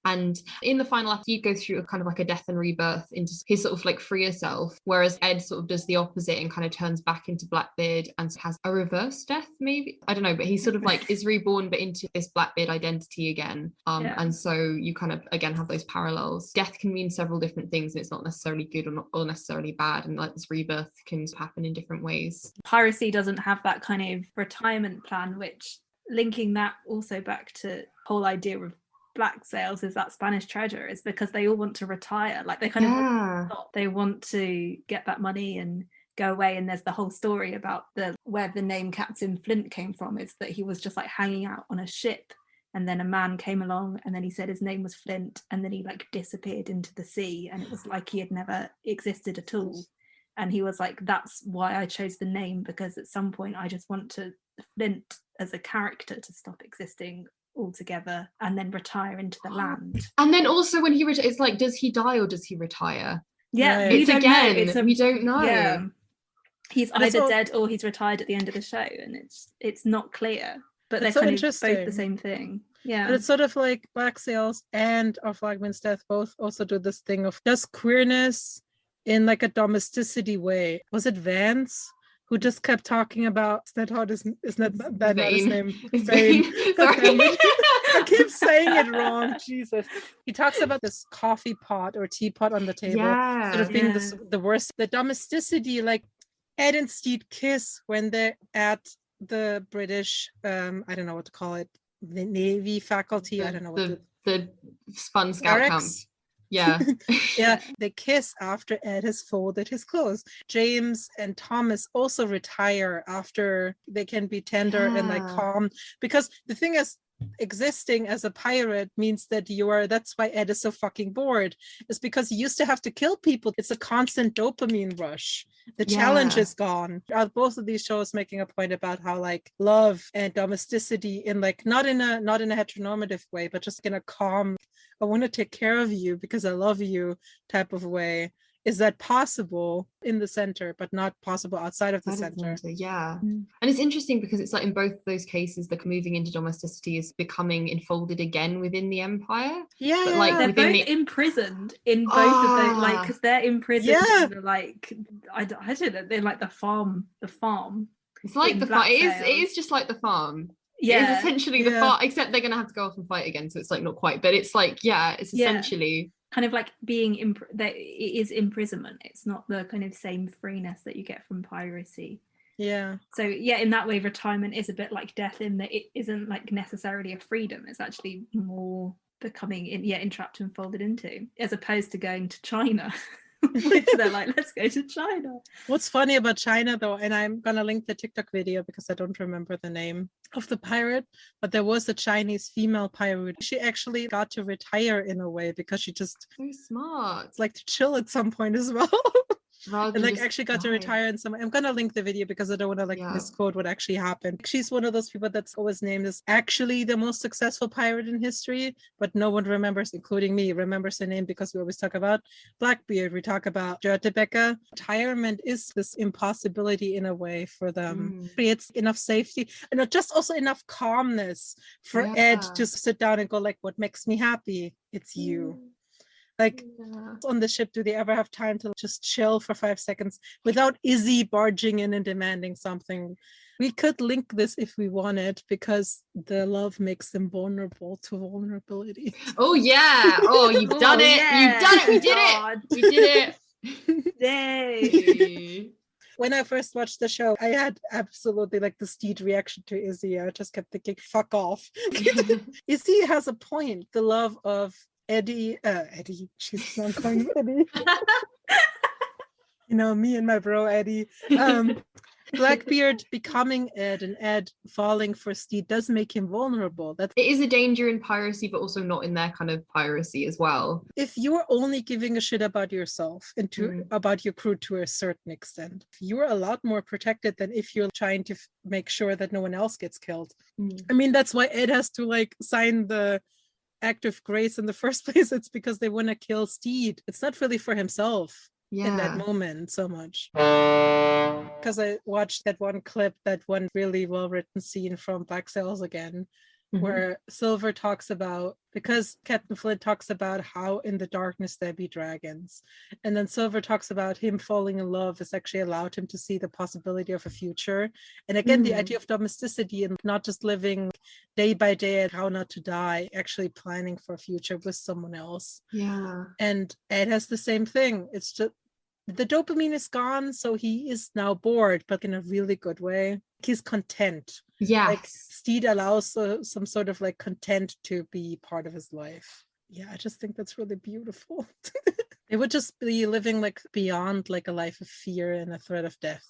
And in the final act, you go through a kind of like a death and rebirth into his sort of like freer self, whereas Ed sort of does the opposite and kind of turns back into Blackbeard and has a reverse death, maybe. I don't know, but he sort of like *laughs* is reborn but into this Blackbeard identity again. Um, Yeah. and so you kind of again have those parallels. Death can mean several different things, and it's not necessarily good or not or necessarily bad. And like this rebirth can happen in different ways. piracy doesn't have that kind of retirement plan which linking that also back to whole idea of black sails is that spanish treasure is because they all want to retire like they kind of Yeah. stop. they want to get that money and go away and there's the whole story about the where the name captain flint came from is that he was just like hanging out on a ship and then a man came along and then he said his name was flint and then he like disappeared into the sea and it was like he had never existed at all and he was like that's why i chose the name because at some point i just want to flint as a character to stop existing altogether and then retire into the land And then also when he retires, it's like, does he die or does he retire? yeah Right. we It's again, It's a- we don't know. yeah he's And either all- dead or he's retired at the end of the show and it's it's not clear but they're It's so kind of both the same thing yeah But it's sort of like Black Sails and Our Flag Means Death both also do this thing of does queerness in like a domesticity way. Was it Vance who just kept talking about is that how this isn't that that not his name? It's Vane. Vane. *laughs* *laughs* Sorry. it. I keep *laughs* saying it wrong. Jesus. He talks about this coffee pot or teapot on the table. yeah. Sort of being Yeah. this, the worst. The domesticity, like Ed and Stede kiss when they're at the British, um, I don't know what to call it, the Navy faculty. I don't know what the, to, the fun scout camp. Yeah. *laughs* yeah, *laughs* they kiss after Ed has folded his clothes. James and Thomas also retire after they can be tender and like calm. Because the thing is, existing as a pirate means that you are that's why Ed is so fucking bored. Is because he used to have to kill people. It's a constant dopamine rush. The challenge is gone. Are both of these shows making a point about how like love and domesticity in like not in a not in a heteronormative way, but just in a calm I want to take care of you because I love you type of way is that possible in the center, but not possible outside of the Outside of center? center, yeah. Mm. And it's interesting because it's like in both those cases, the moving into domesticity is becoming enfolded again within the empire. Yeah, But, like, yeah. They're both the- imprisoned in both of those, like, Ah. because they're imprisoned Yeah. in the, like, I, don't- I don't know, they're like the farm, the farm. It's like the farm. It is. It Blacksails. is just like the farm. yeah It is Yeah, essentially the Yeah. farm, except they're gonna have to go off and fight again. So it's like not quite, but it's like yeah, it's Yeah. Kind of like being, imp- that it is imprisonment. It's not the kind of same freeness that you get from piracy. yeah. So yeah, in that way, retirement is a bit like death in that it isn't like necessarily a freedom. It's actually more becoming in, yeah entrapped and folded into, as opposed to going to China, *laughs* *laughs* which they're like, let's go to China. What's funny about China though, and I'm gonna link the TikTok video because I don't remember the name of the pirate, but there was a Chinese female pirate. She actually got to retire in a way because she just so smart. like to chill at some point as well. *laughs* Rather and like actually got to retire in some i'm gonna link the video because i don't want to like Yeah. misquote what actually happened. She's one of those people that's always named as actually the most successful pirate in history but no one remembers including me remembers her name because we always talk about blackbeard we talk about Becker. retirement is this impossibility in a way for them. Mm. creates enough safety and just also enough calmness for ed to sit down and go like what makes me happy? It's you like Yeah. on the ship do they ever have time to just chill for five seconds without Izzy barging in and demanding something? We could link this if we wanted because the love makes them vulnerable to vulnerability. *laughs* Oh yeah. Oh, you've *laughs* oh, done Oh, it. You've done it. We did it. We did it. *laughs* Yay. it. When I first watched the show, I had absolutely like the Stede reaction to Izzy. I just kept thinking, fuck off. Izzy has a point. The love of Eddie, uh, Eddie, she's not calling him *laughs* Eddie. You know, me and my bro Eddie. Um, *laughs* Blackbeard becoming Ed and Ed falling for Stede does make him vulnerable. That's it is a danger in piracy, but also not in their kind of piracy as well. if you're only giving a shit about yourself and to Mm. about your crew to a certain extent, you're a lot more protected than if you're trying to make sure that no one else gets killed. I mean, that's why Ed has to like sign the act of grace in the *laughs* first place. It's because they want to kill Stede. It's not really for himself Yeah. in that moment so much. Because I watched that one clip, that one really well written scene from Black Sails again, Mhm. where Silver talks about because Captain Flint talks about how in the darkness there be dragons. And then Silver talks about him falling in love has actually allowed him to see the possibility of a future. And again, the Mm. idea of domesticity and not just living day by day at how not to die, actually planning for a future with someone else. Yeah. And Ed has the same thing. It's just the dopamine is gone, so he is now bored, but in a really good way. He's content Yeah. like Stede allows uh, some sort of like content to be part of his life. Yeah, I just think that's really beautiful. *laughs* they would just be living like beyond like a life of fear and a threat of death,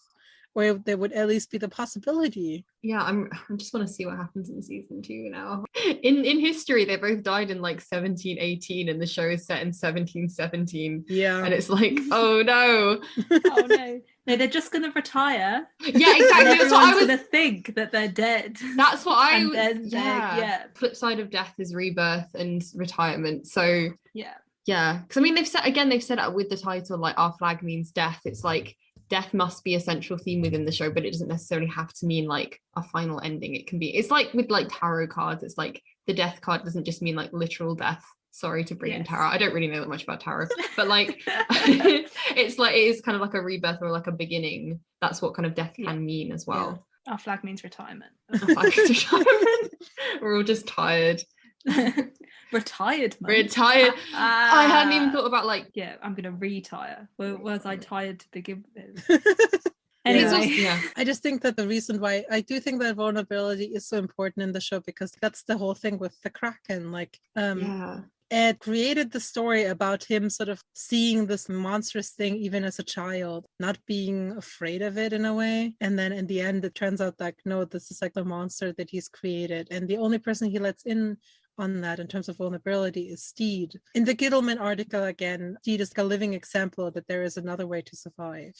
or there would at least be the possibility. yeah, I'm *sighs* I just want to see what happens in season two now. *laughs* In in history, they both died in like 1718 and the show is set in 1717. Yeah, And it's like, *laughs* oh no. oh no. No, they're just gonna retire. Yeah, *laughs* exactly. That's what I everyone's was gonna think that they're dead. that's what I and was then they're- yeah. yeah. Flip side of death is rebirth and retirement. So Yeah. Yeah, because I mean they've said again they've said it with the title like our flag means death. It's like death must be a central theme within the show, but it doesn't necessarily have to mean like a final ending. It can be it's like with like tarot cards. It's like the death card doesn't just mean like literal death. Sorry to bring in tarot. I don't really know that much about tarot, but like *laughs* *laughs* it's like it is kind of like a rebirth or like a beginning. That's what kind of death Yeah. can mean as well. Our flag means retirement. Like *laughs* retirement. We're all just tired. *laughs* Retired. month. Retired. *laughs* I hadn't even thought about like Yeah, I'm gonna retire. Where was I tired to begin with? *laughs* Anyway, also- yeah. I just think that the reason why I do think that vulnerability is so important in the show because that's the whole thing with the Kraken. Like, um, Yeah. Ed created the story about him sort of seeing this monstrous thing even as a child, not being afraid of it in a way. And then in the end, it turns out like, no, this is like the monster that he's created. And the only person he lets in on that in terms of vulnerability is Stede. In the Gittleman article again, Stede is a living example that there is another way to survive.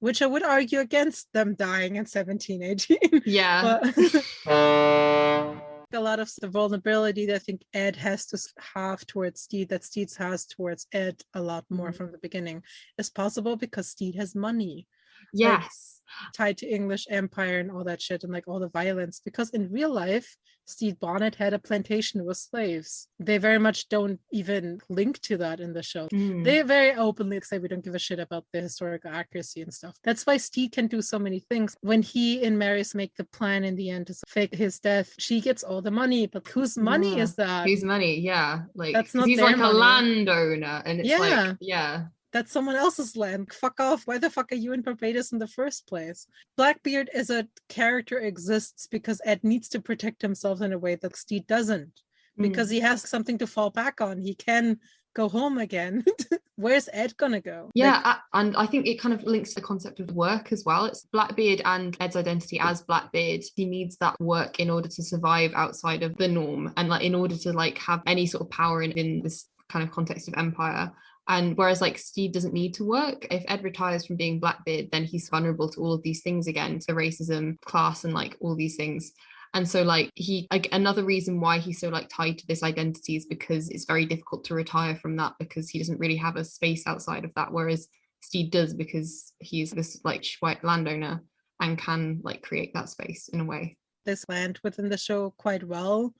Which I would argue against them dying in 1718. *laughs* Yeah. but *laughs* a lot of the vulnerability that I think Ed has to have towards Stede, that Stede has towards Ed a lot more Mhm. from the beginning, is possible because Stede has money Yes. tied to English Empire and all that shit and like all the violence. Because in real life, Stede Bonnet had a plantation with slaves. They very much don't even link to that in the show. Mm. They very openly say we don't give a shit about the historical accuracy and stuff. That's why Stede can do so many things. When he and Marius make the plan in the end to fake his death, she gets all the money, but whose money Yeah. is that? Whose money? Yeah. Like that's not he's like a landowner and it's Yeah. like yeah. That's someone else's land. Fuck off. Why the fuck are you in Barbados in the first place? Blackbeard as a character exists because Ed needs to protect himself in a way that Stede doesn't. Mm. Because he has something to fall back on. He can go home again. *laughs* Where's Ed gonna go? Yeah, Like, a- and I think it kind of links to the concept of work as well. It's Blackbeard and Ed's identity as Blackbeard. He needs that work in order to survive outside of the norm and like in order to like have any sort of power in, in this kind of context of empire. And whereas like Stede doesn't need to work, if Ed retires from being Blackbeard, then he's vulnerable to all of these things again, to racism, class, and like all these things. And so like he like another reason why he's so like tied to this identity is because it's very difficult to retire from that because he doesn't really have a space outside of that. Whereas Stede does because he's this like white landowner and can like create that space in a way. this land within the show quite well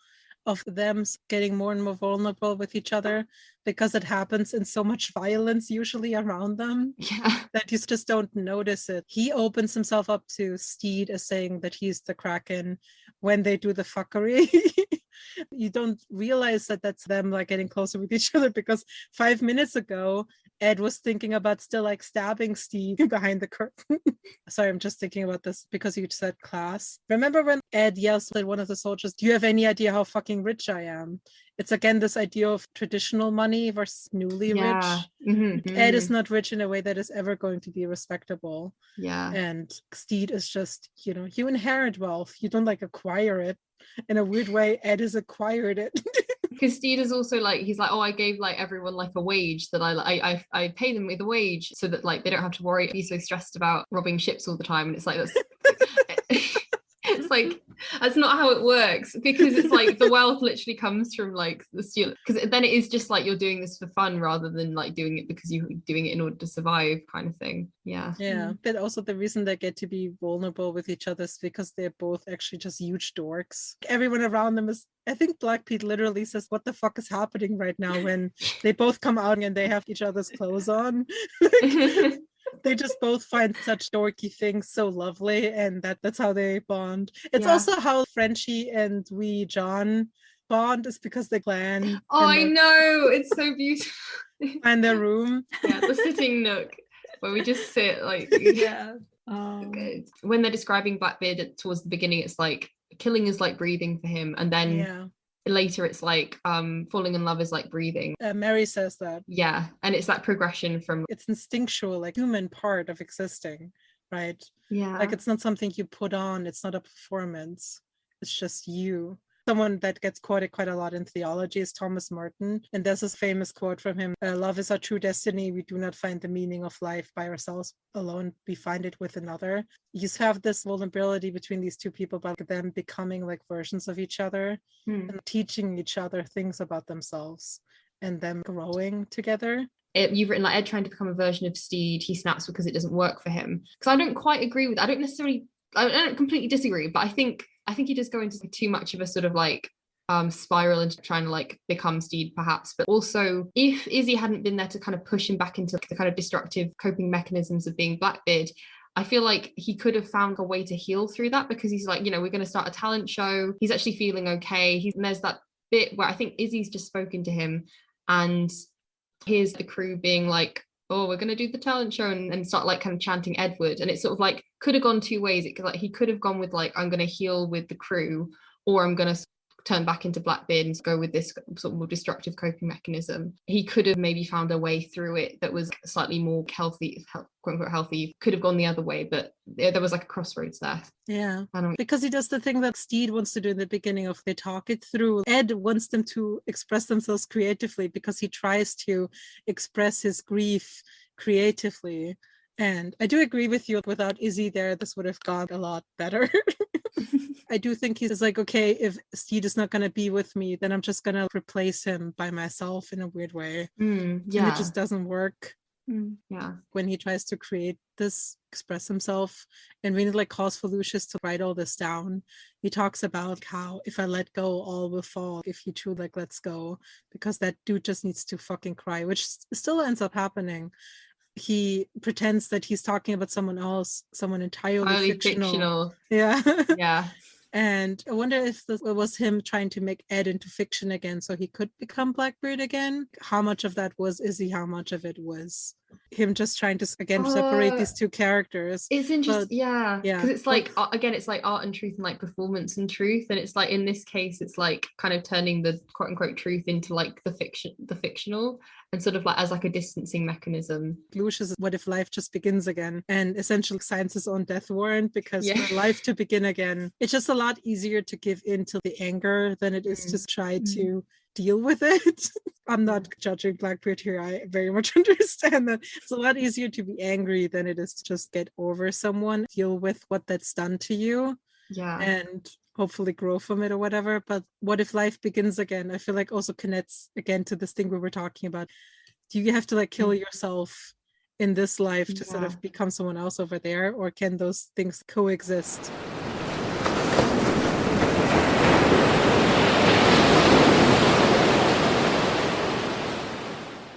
of them getting more and more vulnerable with each other because it happens in so much violence usually around them Yeah. *laughs* that you just don't notice it. He opens himself up to Stede as saying that he's the Kraken when they do the fuckery. *laughs* you don't realize that that's them like getting closer with each other because five minutes ago Ed was thinking about still like stabbing Stede *laughs* behind the curtain. *laughs* Sorry, I'm just thinking about this because you said class. Remember when Ed yells at one of the soldiers, Do you have any idea how fucking rich I am? It's again this idea of traditional money versus newly yeah. rich. Mhm, Ed is mhm. not rich in a way that is ever going to be respectable. Yeah. And Stede is just, you know, you inherit wealth. You don't like acquire it. In a weird way, Ed has acquired it. *laughs* Stede is also like he's like oh I gave like everyone like a wage that I I I, I pay them with a wage so that like they don't have to worry be so stressed about robbing ships all the time. And it's like that's *laughs* it's like that's not how it works because it's like the wealth literally comes from like the steel because then it is just like you're doing this for fun rather than like doing it because you're doing it in order to survive kind of thing yeah Yeah, hmm. but also the reason they get to be vulnerable with each other is because they're both actually just huge dorks. Everyone around them is, I think Black Pete literally says, What the fuck is happening right now when they both come out and they have each other's clothes on? *laughs* *laughs* they just both find such dorky things so lovely, and that that's how they bond. It's Yeah. also how Frenchie and Wee John bond is because they plan oh I and know it's so beautiful find their *laughs* room. yeah the sitting nook where we just sit like *laughs* yeah. *laughs* Um, good. When they're describing Blackbeard towards the beginning, it's like killing is like breathing for him, and then Yeah. Later it's like um falling in love is like breathing. Uh, Mary says that. Yeah, and it's that progression from It's instinctual, like human part of existing, right? yeah, like it's not something you put on it's not a performance it's just you someone that gets quoted quite a lot in theology is thomas merton and there's this famous quote from him uh, love is our true destiny we do not find the meaning of life by ourselves alone we find it with another you have this vulnerability between these two people but them becoming like versions of each other Hmm. and teaching each other things about themselves and them growing together It- you've written like Ed trying to become a version of Stede. He snaps because it doesn't work for him. Because I don't quite agree with. I don't necessarily. I don't completely disagree, but I think I think he just go into too much of a sort of like um spiral into trying to like become Stede perhaps. But also if Izzy hadn't been there to kind of push him back into the kind of destructive coping mechanisms of being Blackbeard I feel like he could have found a way to heal through that because he's like you know we're going to start a talent show. He's actually feeling okay. He's and there's that bit where I think Izzy's just spoken to him and here's the crew being like oh we're going to do the talent show and, and start like kind of chanting edward. And it's sort of like could have gone two ways. It could like he could have gone with like i'm going to heal with the crew or i'm going to turn back into blackbeard and go with this sort of more destructive coping mechanism he could have maybe found a way through it that was slightly more healthy quote unquote healthy could have gone the other way but there, was like a crossroads there yeah i don't because he does the thing that Stede wants to do in the beginning of they talk it through. Ed wants them to express themselves creatively because he tries to express his grief creatively. And I do agree with you. Without Izzy there, this would have gone a lot better. *laughs* I do think he's like, okay, if Stede is not gonna be with me, then I'm just gonna replace him by myself in a weird way. Mm, And yeah, it just doesn't work Mm. yeah, when he tries to create this, express himself, and when he like calls for Lucius to write all this down, he talks about how if I let go, all will fall. If he true like lets go, because that dude just needs to fucking cry, which still ends up happening. He pretends that he's talking about someone else, someone entirely highly fictional. fictional. Yeah. *laughs* Yeah, And I wonder if this was him trying to make Ed into fiction again so he could become Blackbeard again. How much of that was Izzy? How much of it was him just trying to again separate Uh, these two characters? it's interesting. Yeah, yeah, because it's like again, it's like art and truth and like performance and truth, and it's like in this case, it's like kind of turning the quote unquote truth into like the fiction, the fictional, and sort of like as like a distancing mechanism. Lucius, what if life just begins again and essentially his own death warrant because Yeah. life to begin again, it's just a lot easier to give in to the anger than it is to mm. try Mm. to deal with it. *laughs* I'm not mm. judging Blackbeard here. I very much *laughs* understand that it's a lot easier to be angry than it is to just get over someone, deal with what that's done to you Yeah, and hopefully grow from it or whatever. But what if life begins again? I feel like also connects again to this thing we were talking about. Do you have to like kill mm. yourself in this life to sort of become someone else over there, or can those things coexist?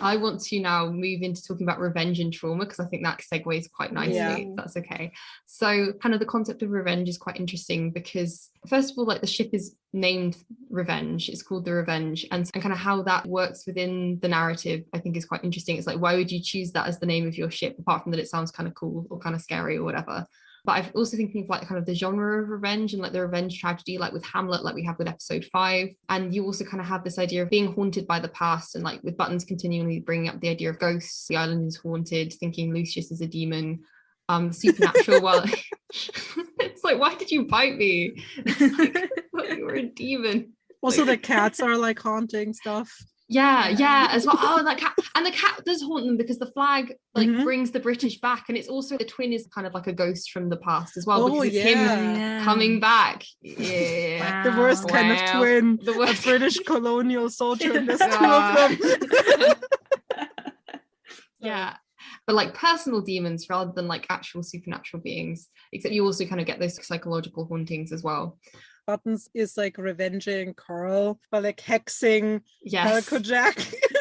I want to now move into talking about revenge and trauma because I think that segues quite nicely. Yeah. That's okay. So, kind of the concept of revenge is quite interesting because, first of all, like the ship is named Revenge. It's called the Revenge, and, and kind of how that works within the narrative, I think, is quite interesting. It's like, why would you choose that as the name of your ship, apart from that it sounds kind of cool or kind of scary or whatever? But I've also thinking of like kind of the genre of revenge and like the revenge tragedy, like with Hamlet, like we have with episode five. And you also kind of have this idea of being haunted by the past, and like with Buttons continually bringing up the idea of ghosts, the island is haunted, thinking Lucius is a demon. Um, supernatural. *laughs* well, *laughs* it's like, why did you bite me? *laughs* It's like, I thought you were a demon. Also, Like- the cats are like haunting stuff. Yeah, Yeah. yeah, as well. Oh, and that cat, and the cat does haunt them because the flag like Mhm. brings the British back, and it's also the twin is kind of like a ghost from the past as well Oh, because it's him yeah. coming back. *laughs* Yeah. The worst kind of twin. The A worst British colonial soldier, and there's two of *laughs* them. *laughs* yeah. But like personal demons rather than like actual supernatural beings, except you also kind of get those psychological hauntings as well. Buttons is like revenging Carl by like hexing Yes. Calico Jack.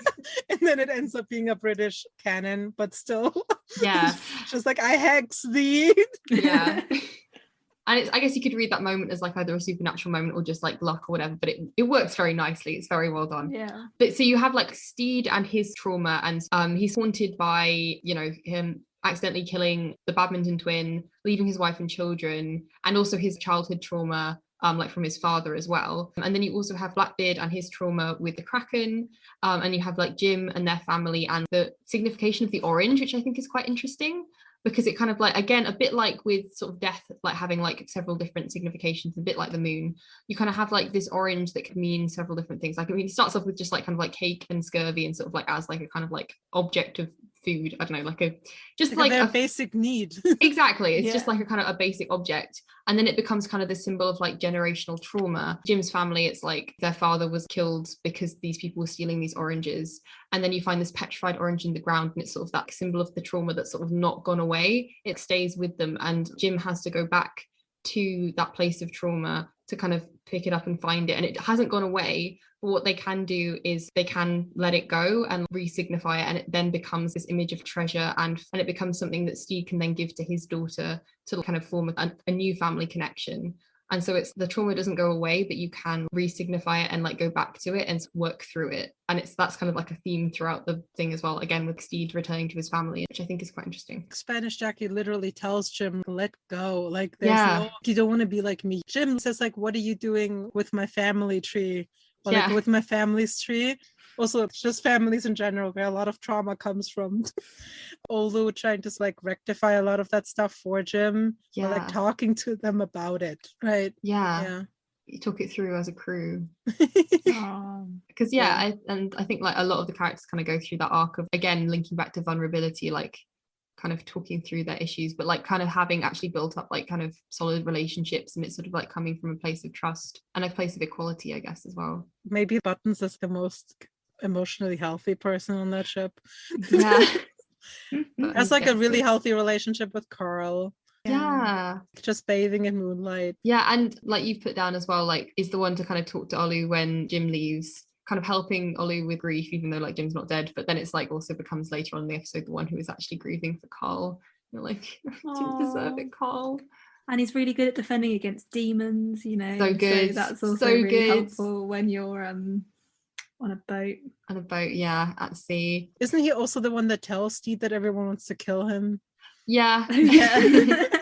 *laughs* and then it ends up being a British canon, but still Yeah. *laughs* just like I hex thee. Yeah. *laughs* And it's, I guess you could read that moment as like either a supernatural moment or just like luck or whatever, but it, it works very nicely. It's very well done. yeah. But so you have like Stede and his trauma, and um, he's haunted by you know him accidentally killing the badminton twin, leaving his wife and children, and also his childhood trauma. Um, like from his father as well. And then you also have Blackbeard and his trauma with the Kraken. Um, and you have like Jim and their family and the signification of the orange, which I think is quite interesting because it kind of like again a bit like with sort of death like having like several different significations a bit like the moon you kind of have like this orange that could mean several different things like i mean it starts off with just like kind of like cake and scurvy and sort of like as like a kind of like object of food i don't know like a just Like, like, a a basic need. *laughs* exactly it's just like a kind of a basic object and then it becomes kind of the symbol of like generational trauma. Jim's family it's like their father was killed because these people were stealing these oranges and then you find this petrified orange in the ground and it's sort of that symbol of the trauma that's sort of not gone away. It stays with them and jim has to go back to that place of trauma to kind of pick it up and find it. And it hasn't gone away but what they can do is they can let it go and re-signify it. And it then becomes this image of treasure and and it becomes something that Stede can then give to his daughter to kind of form a, a new family connection and so it's the trauma doesn't go away but you can re-signify it and like go back to it and work through it and it's that's kind of like a theme throughout the thing as well again with Stede returning to his family which I think is quite interesting Spanish Jackie literally tells Jim, let go. Like there's Yeah. no you don't want to be like me. Jim says, like, what are you doing with my family tree? Or like Yeah. with my family's tree. Also, it's just families in general, where a lot of trauma comes from. *laughs* although trying to like rectify a lot of that stuff for Jim. Or like talking to them about it. Right. yeah, Yeah. you took it through as a crew *laughs* *laughs* because yeah, Yeah. I, and I think like a lot of the characters kind of go through that arc of again linking back to vulnerability like kind of talking through their issues, but like kind of having actually built up like kind of solid relationships and it's sort of like coming from a place of trust and a place of equality, I guess, as well. Maybe Buttons is the most emotionally healthy person on that ship. Yeah. *laughs* Has like a really healthy relationship with Carl. yeah Just bathing in moonlight. yeah and like you've put down as well like is the one to kind of talk to olu when jim leaves kind of helping olu with grief even though like jim's not dead but then it's like also becomes later on in the episode the one who is actually grieving for carl you're like *laughs* you deserve it carl and he's really good at defending against demons you know So good, that's also so really good. helpful when you're um on a boat. On a boat yeah at sea. Isn't he also the one that tells Stede that everyone wants to kill him? yeah. *laughs* Yeah *laughs*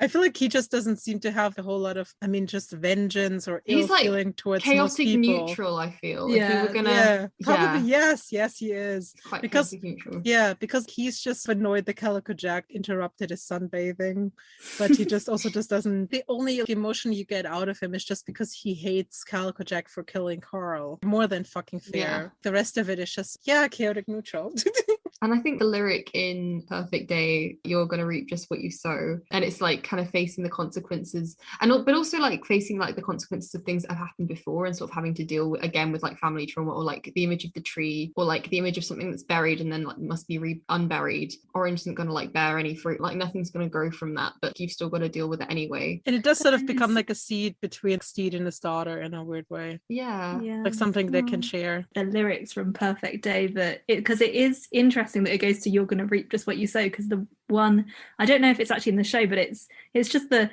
I feel like he just doesn't seem to have a whole lot of, I mean, just vengeance or ill He's, like, feeling towards chaotic neutral i feel if Yeah, we were gonna yeah, probably yeah. yes, yes, he is. quite because- Yeah, because he's just annoyed the Calico Jack interrupted his sunbathing, but he just also just doesn't. The only emotion you get out of him is just because he hates Calico Jack for killing Carl. More than fucking fair. Yeah. The rest of it is just yeah, chaotic neutral. *laughs* And I think the lyric in Perfect Day, you're going to reap just what you sow. And it's like kind of facing the consequences and but also like facing like the consequences of things that have happened before and sort of having to deal with, again with like family trauma or like the image of the tree or like the image of something that's buried and then like must be re- unburied. Orange isn't going to like bear any fruit. Like nothing's going to grow from that, but you've still got to deal with it anyway. and it does sort of become like a seed between Stede and his daughter in a weird way. Yeah. yeah Like something they can share. the lyrics from Perfect Day that it because it is interesting that it goes to you're gonna reap just what you sow because the one I don't know if it's actually in the show but it's it's just the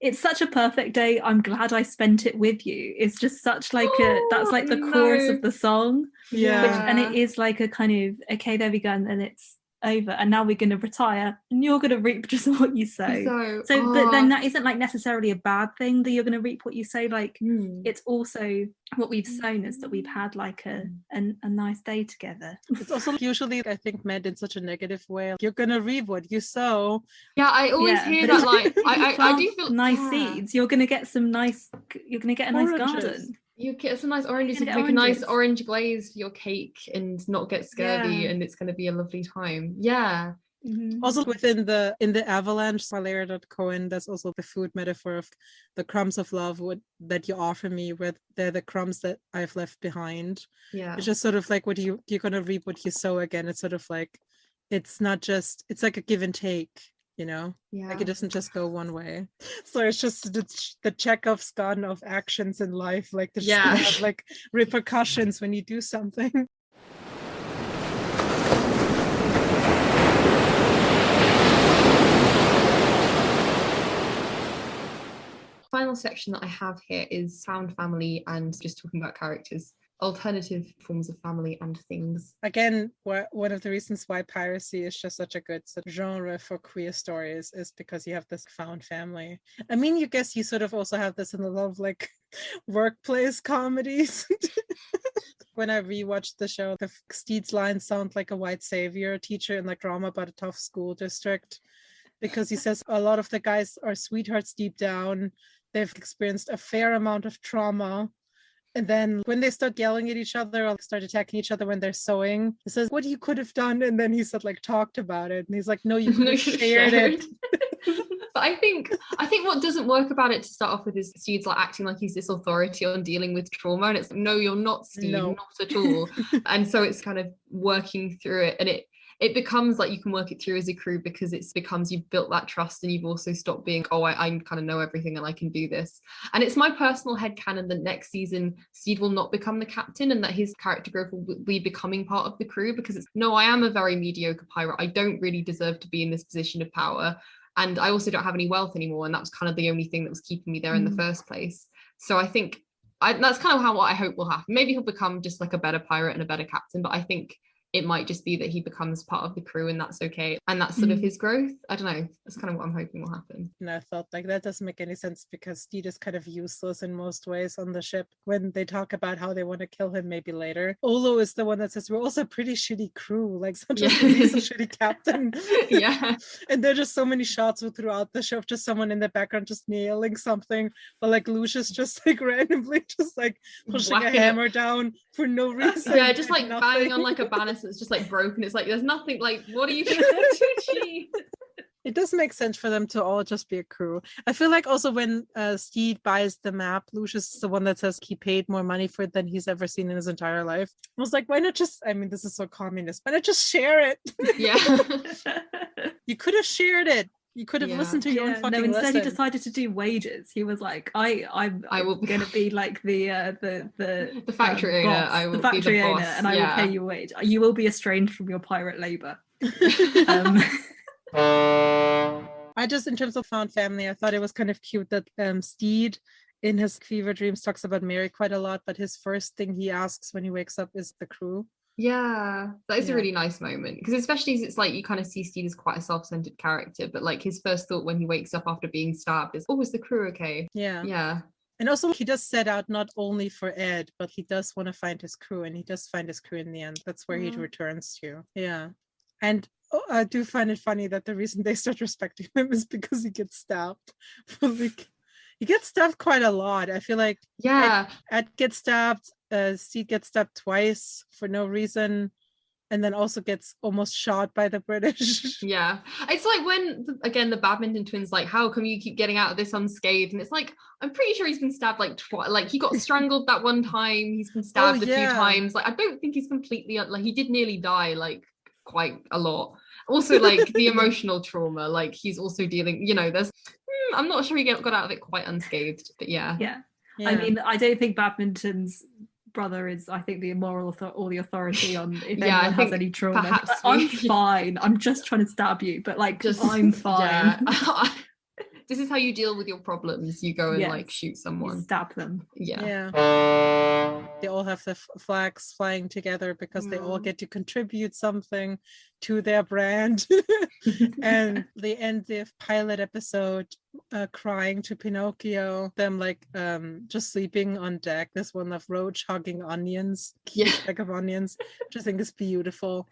it's such a perfect day I'm glad I spent it with you. It's just such like a that's Oh, like the chorus of the song. Yeah. which, and it is like a kind of okay there we go and then it's over and now we're going to retire and you're going to reap just *laughs* what you sow So, so but then oh, that isn't like necessarily a bad thing that you're going to reap what you sow like mm. it's also what we've sown is that we've had like a a, a nice day together It's also usually, I think, meant in such a negative way. You're gonna reap what you sow. yeah, I always Yeah, hear *laughs* that like I, I, I do feel nice yeah. seeds you're going to get some nice you're going to get a nice Oranges. garden You get some nice oranges. You gonna can get make a nice orange glaze for your cake and not get scurvy, Yeah. and it's going to be a lovely time. Yeah, Mhm. Also within the in the avalanche, Valeria Cohen, that's also the food metaphor of the crumbs of love would, that you offer me, where they're the crumbs that I've left behind. yeah, It's just sort of like what you you're gonna reap what you sow again. It's sort of like it's not just it's like a give and take, you know? yeah. Like it doesn't just go one way. So it's just the, the Chekhov's gun of actions in life. Like there's Yeah. have like repercussions when you do something. *laughs* Final section that I have here is found family and just talking about characters, alternative forms of family and things. again one of the reasons why piracy is just such a good sort of genre for queer stories is because you have this found family. I mean you guess you sort of also have this in a lot of like *laughs* workplace comedies. *laughs* When i rewatched the show the Stede's lines sound like a white savior teacher in like drama about a tough school district because he *laughs* says a lot of the guys are sweethearts deep down. They've experienced a fair amount of trauma and then when they start yelling at each other or start attacking each other when they're sewing, he says, What you could have done? And then he said, like, talked about it. And he's like, No, you *laughs* could have shared it. *laughs* but I think I think what doesn't work about it to start off with is Stede's like acting like he's this authority on dealing with trauma, and it's like, no, you're not, Stede, No. not at all. *laughs* and so it's kind of working through it, and it it becomes like you can work it through as a crew because it's becomes you've built that trust and you've also stopped being oh I, I kind of know everything and I can do this. And it's my personal head canon that next season Stede will not become the captain and that his character growth will be becoming part of the crew because it's no I am a very mediocre pirate. I don't really deserve to be in this position of power and I also don't have any wealth anymore. And that was kind of the only thing that was keeping me there in the Mm. first place. So I think I, that's kind of how what I hope will happen. Maybe he'll become just like a better pirate and a better captain but I think it might just be that he becomes part of the crew and that's okay and that's sort of Mm. his growth i don't know that's kind of what i'm hoping will happen And I thought, like, that doesn't make any sense because Stede is kind of useless in most ways on the ship when they talk about how they want to kill him maybe later. Olu is the one that says, We're also a pretty shitty crew. Like, *laughs* such Yeah. a shitty captain. *laughs* yeah *laughs* and there are just so many shots throughout the show of just someone in the background just nailing something, but like Lucius just like randomly just like pushing Whack a it. hammer down for no reason. yeah just like banging on like a nothing. That's just like broken. It's like there's nothing like what are you *laughs* trying to achieve? it does make sense for them to all just be a crew. I feel like also when uh, Stede buys the map, Lucius is the one that says he paid more money for it than he's ever seen in his entire life. I was like, why not just? I mean, this is so communist. Why not just share it? Yeah. *laughs* you could have shared it. You could have Yeah. listened to your own Yeah, fucking no, instead lesson. he decided to do wages. He was like, I, I'm, I will I'm be- going to be like the, uh, the, the, *laughs* The factory um, owner, boss, I will the be the factory owner, boss, and I will pay you wage. You will be estranged from your pirate labor. *laughs* Um, *laughs* I just, in terms of found family, I thought it was kind of cute that um, Stede in his fever dreams talks about Mary quite a lot, but his first thing he asks when he wakes up is the crew. Yeah, that is Yeah. a really nice moment because especially as it's like you kind of see Stede as quite a self-centered character, but like his first thought when he wakes up after being stabbed is, "Oh, is the crew okay?" Yeah. Yeah, And also, he does set out not only for Ed, but he does want to find his crew, and he does find his crew in the end. That's where he mm-hmm. returns to. Yeah. And oh, I do find it funny that the reason they start respecting *laughs* him is because he gets stabbed. *laughs* like, he gets stabbed quite a lot. I feel like yeah, Ed gets stabbed, uh, Stede gets stabbed twice for no reason, and then also gets almost shot by the *laughs* British. yeah. It's like when again the badminton twins like, "How come you keep getting out of this unscathed?" And it's like I'm pretty sure he's been stabbed like twice. Like he got *laughs* strangled that one time. He's been stabbed a Oh, yeah. few times. Like I don't think he's completely like he did nearly die like quite a lot. Also, like the *laughs* emotional trauma. Like he's also dealing. You know, there's. hmm, I'm not sure he get, got out of it quite unscathed, but yeah. yeah. Yeah. I mean, I don't think badminton's brother is, I think, the moral author- or the authority *laughs* on if Yeah, anyone has any trauma. perhaps I'm fine. I'm just trying to stab you, but like, Just- I'm *laughs* fine. Yeah. *laughs* this is how you deal with your problems. You go and like Yes. shoot You someone. stab them. Yeah. yeah. They all have the flags flying together because they all Mm. get to contribute something to their brand. *laughs* and they end the pilot episode uh, crying to Pinocchio, them like um just sleeping on deck. This one of Roach hugging onions, Yeah. bag of onions, which I think is beautiful.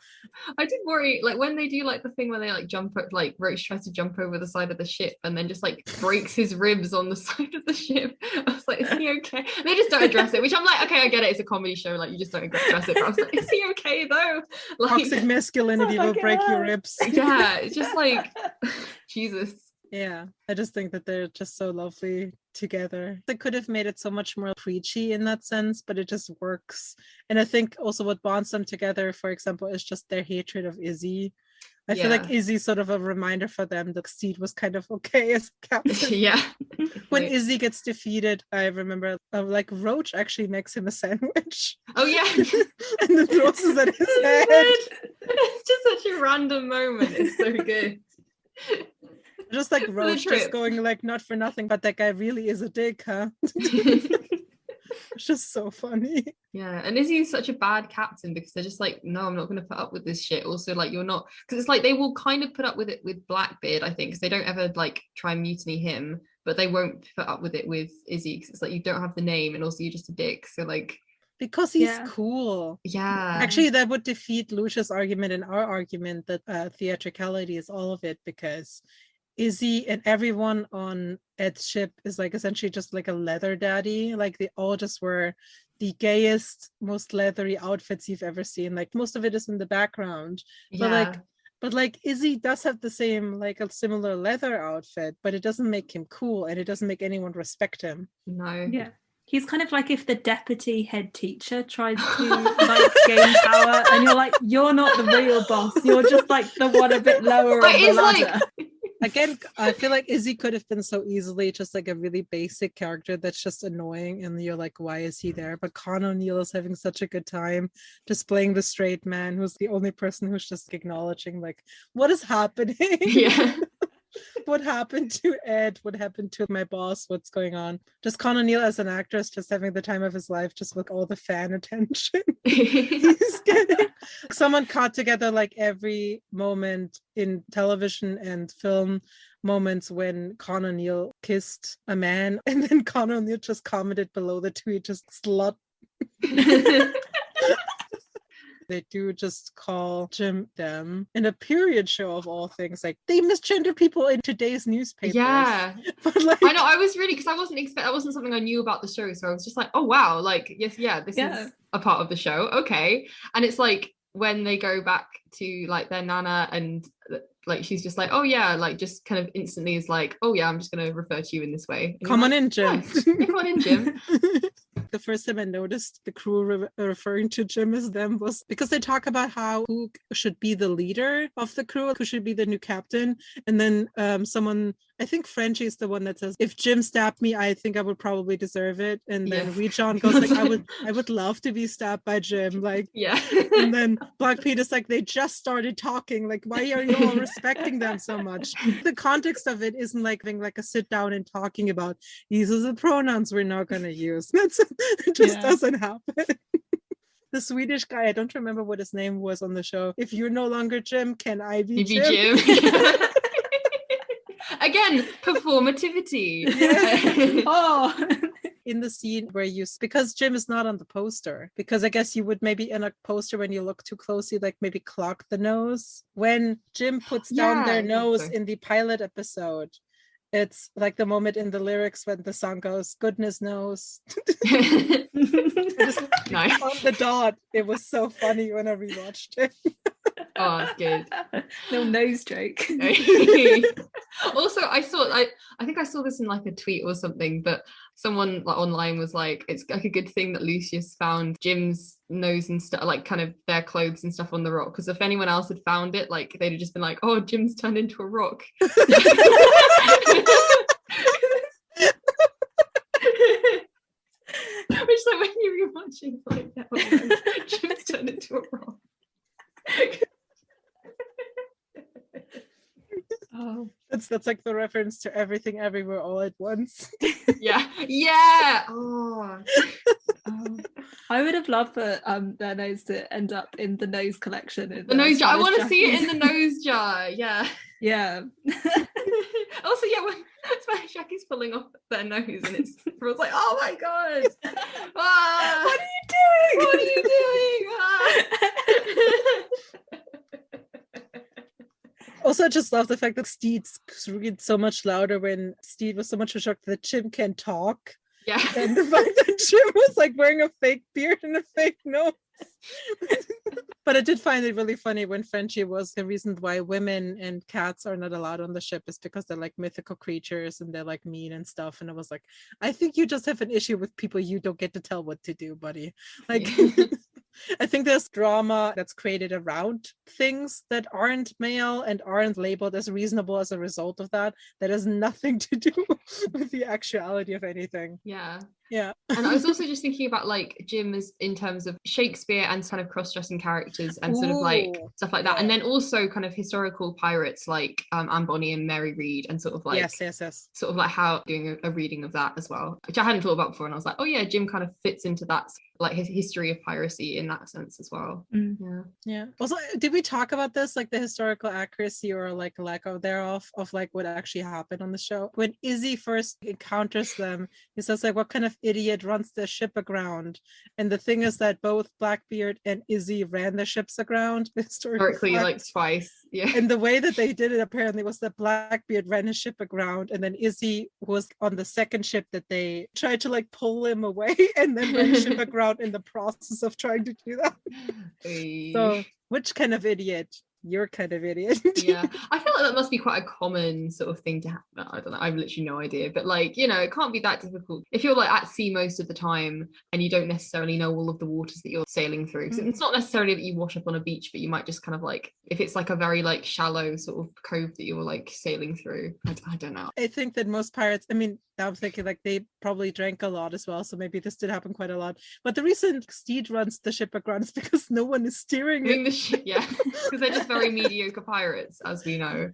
I did worry, like when they do like the thing where they like jump up, like Roach tries to jump over the side of the ship and then just like breaks his ribs on the *laughs* side of the ship. I was like, is he okay? And they just don't address it, which I'm like, okay, I get it. It's a comedy show, like you just don't address it. But I was like, is he okay though? *laughs* Like, Toxic masculinity will break your hell. ribs. *laughs* yeah, *laughs* it's just like *laughs* Jesus. Yeah, I just think that they're just so lovely together. They could have made it so much more preachy in that sense, but it just works. And I think also what bonds them together, for example, is just their hatred of Izzy. I feel like Yeah. Izzy's sort of a reminder for them that Stede was kind of *laughs* okay as captain. *laughs* yeah. when Izzy gets defeated, I remember uh, like Roach actually makes him a sandwich oh yeah. *laughs* and then throws it at his head. it's just such a random moment. It's so good. Just like Roach just going like not for nothing, but that guy really is a dick, huh? *laughs* It's just so funny. Yeah, and Izzy's such a bad captain because they're just like, no, I'm not going to put up with this shit. Also, like, you're not because it's like they will kind of put up with it with Blackbeard, I think, because they don't ever like try and mutiny him, but they won't put up with it with Izzy because it's like you don't have the name, and also you're just a dick. So like, Because he's Yeah. cool. yeah, Actually, that would defeat Lucia's argument and our argument that uh, theatricality is all of it because Izzy and everyone on Ed's ship is like essentially just like a leather daddy. Like they all just wear the gayest, most leathery outfits you've ever seen. Like most of it is in the background. but, like, But like Izzy does have the same, like a similar leather outfit, but it doesn't make him cool and it doesn't make anyone respect him. no, Yeah. He's kind of like if the deputy head teacher tried to *laughs* like gain power, and you're like, you're not the real boss. You're just like the one a bit lower But on the it's like- ladder. Again, I feel like Izzy could have been so easily just like a really basic character that's just annoying, and you're like, why is he mm. there? But Con O'Neill is having such a good time just playing the straight man who's the only person who's just acknowledging, like, what is happening? yeah, *laughs* what happened to Ed? What happened to my boss? What's going on? Just Con O'Neill as an actress, just having the time of his life, just with all the fan *laughs* attention he's *laughs* getting. Someone caught together like every moment in television and film moments when Con O'Neill kissed a man, *laughs* and then Con O'Neill just commented below the tweet, just slut. They do just call Jim them in a period show of all things. Like they misgender people in today's newspapers. yeah. *laughs* but like I know. I was really because I wasn't expect. That wasn't something I knew about the show, so I was just like, oh wow, like yes, yeah, this Yeah. is a part of the show. Okay, and it's like when they go back to like their nana and uh, like she's just like, oh yeah, like just kind of instantly is like, oh yeah, I'm just gonna refer to you in this way. And Come on like, in, Jim. "Nice. Yeah, come on in, Jim. *laughs* the first time I noticed the crew re- referring to Jim as them was because they talk about how who should be the leader of the crew, who should be the new captain, and then um, someone, I think Frenchie is the one that says, "If Jim stabbed me, I think I would probably deserve it." And then Yeah. Wee John goes like, "I would, *laughs* I would love to be stabbed by Jim," like. Yeah. And then *laughs* Black Pete is like, they just started talking. Like, why are you all respecting them so much? The context of it isn't like being like a sit down and talking about these are the pronouns we're not going to use. *laughs* That's it just Yeah. doesn't happen. the Swedish guy, I don't remember what his name was on the show. If you're no longer Jim, can I be be Jim? Jim. Again, performativity. Yeah. *laughs* oh, *laughs* in the scene where you because Jim is not on the poster because I guess you would maybe in a poster when you look too closely like maybe clock the nose when Jim puts down Yeah, their nose so. in the pilot episode it's like the moment in the lyrics when the song goes goodness knows *laughs* Just nice. on the dot it was so funny when I rewatched it *laughs* Oh, that's good. *laughs* Little nose joke. *laughs* also, I saw I I think I saw this in like a tweet or something, but someone like online was like, it's like a good thing that Lucius found Jim's nose and stuff, like kind of their clothes and stuff on the rock. Because if anyone else had found it, like they'd have just been like, oh, Jim's turned into a rock. Which like when you're watching like that, like, Jim's turned into a rock. *laughs* Oh, that's that's like the reference to everything everywhere all at once *laughs* yeah, *laughs* yeah. Oh, oh. I would have loved for um their nose to end up in the nose collection. in the nose jar. I want to see it in the nose jar. Yeah. yeah. *laughs* also, yeah, when Spanish Jackie's pulling off their nose and it's everyone's like, oh my god. Ah, what are you doing? what are you doing? Ah. Also, I just love the fact that Stede reads so much louder when Stede was so much shocked that Jim can talk. yeah. *laughs* And the fact that Jim was like wearing a fake beard and a fake nose. *laughs* but I did find it really funny when Frenchie was the reason why women and cats are not allowed on the ship is because they're like mythical creatures and they're like mean and stuff. And I was like, I think you just have an issue with people you don't get to tell what to do, buddy. Like *laughs* *laughs* I think there's drama that's created around things that aren't male and aren't labeled as reasonable as a result of that. That has nothing *laughs* to do *laughs* with the actuality of anything. Yeah. Yeah. And I was also just thinking about like Jim as in terms of Shakespeare and kind of cross-dressing characters and sort of like stuff like that. And then also kind of historical pirates like um, Anne Bonny and Mary Read and sort of like yes, yes, yes. sort of like how doing a, a reading of that as well, which I hadn't thought about before. And I was like, oh yeah, Jim kind of fits into that like his history of piracy in that sense as well. Mm. Yeah. Yeah. Also, did we talk about this, like the historical accuracy or like lack of thereof of like what actually happened on the show? When Izzy first encounters them, he says like, "What kind of idiot runs their ship aground?" And the thing is that both Blackbeard and Izzy ran the ships aground. *laughs* Historically, fact. like twice. Yeah. and the way that they *laughs* did it apparently was that Blackbeard ran his ship aground, and then Izzy was on the second ship that they tried to like pull him away, *laughs* and then ran ship aground in the process of trying to do that. So, which kind of idiot? You're kind of idiot. *laughs* yeah i feel like that must be quite a common sort of thing to happen i don't know i've literally no idea but like you know it can't be that difficult if you're like at sea most of the time and you don't necessarily know all of the waters that you're sailing through. Mm. it's not necessarily that you wash up on a beach but you might just kind of like if it's like a very like shallow sort of cove that you're like sailing through I don't know I think that most pirates, I mean, I'm thinking like they probably drank a lot as well. So maybe this did happen quite a lot. But the reason Stede runs the ship aground is *laughs* because no one is steering doing it. the shit yeah because they're just *laughs* very mediocre pirates as we know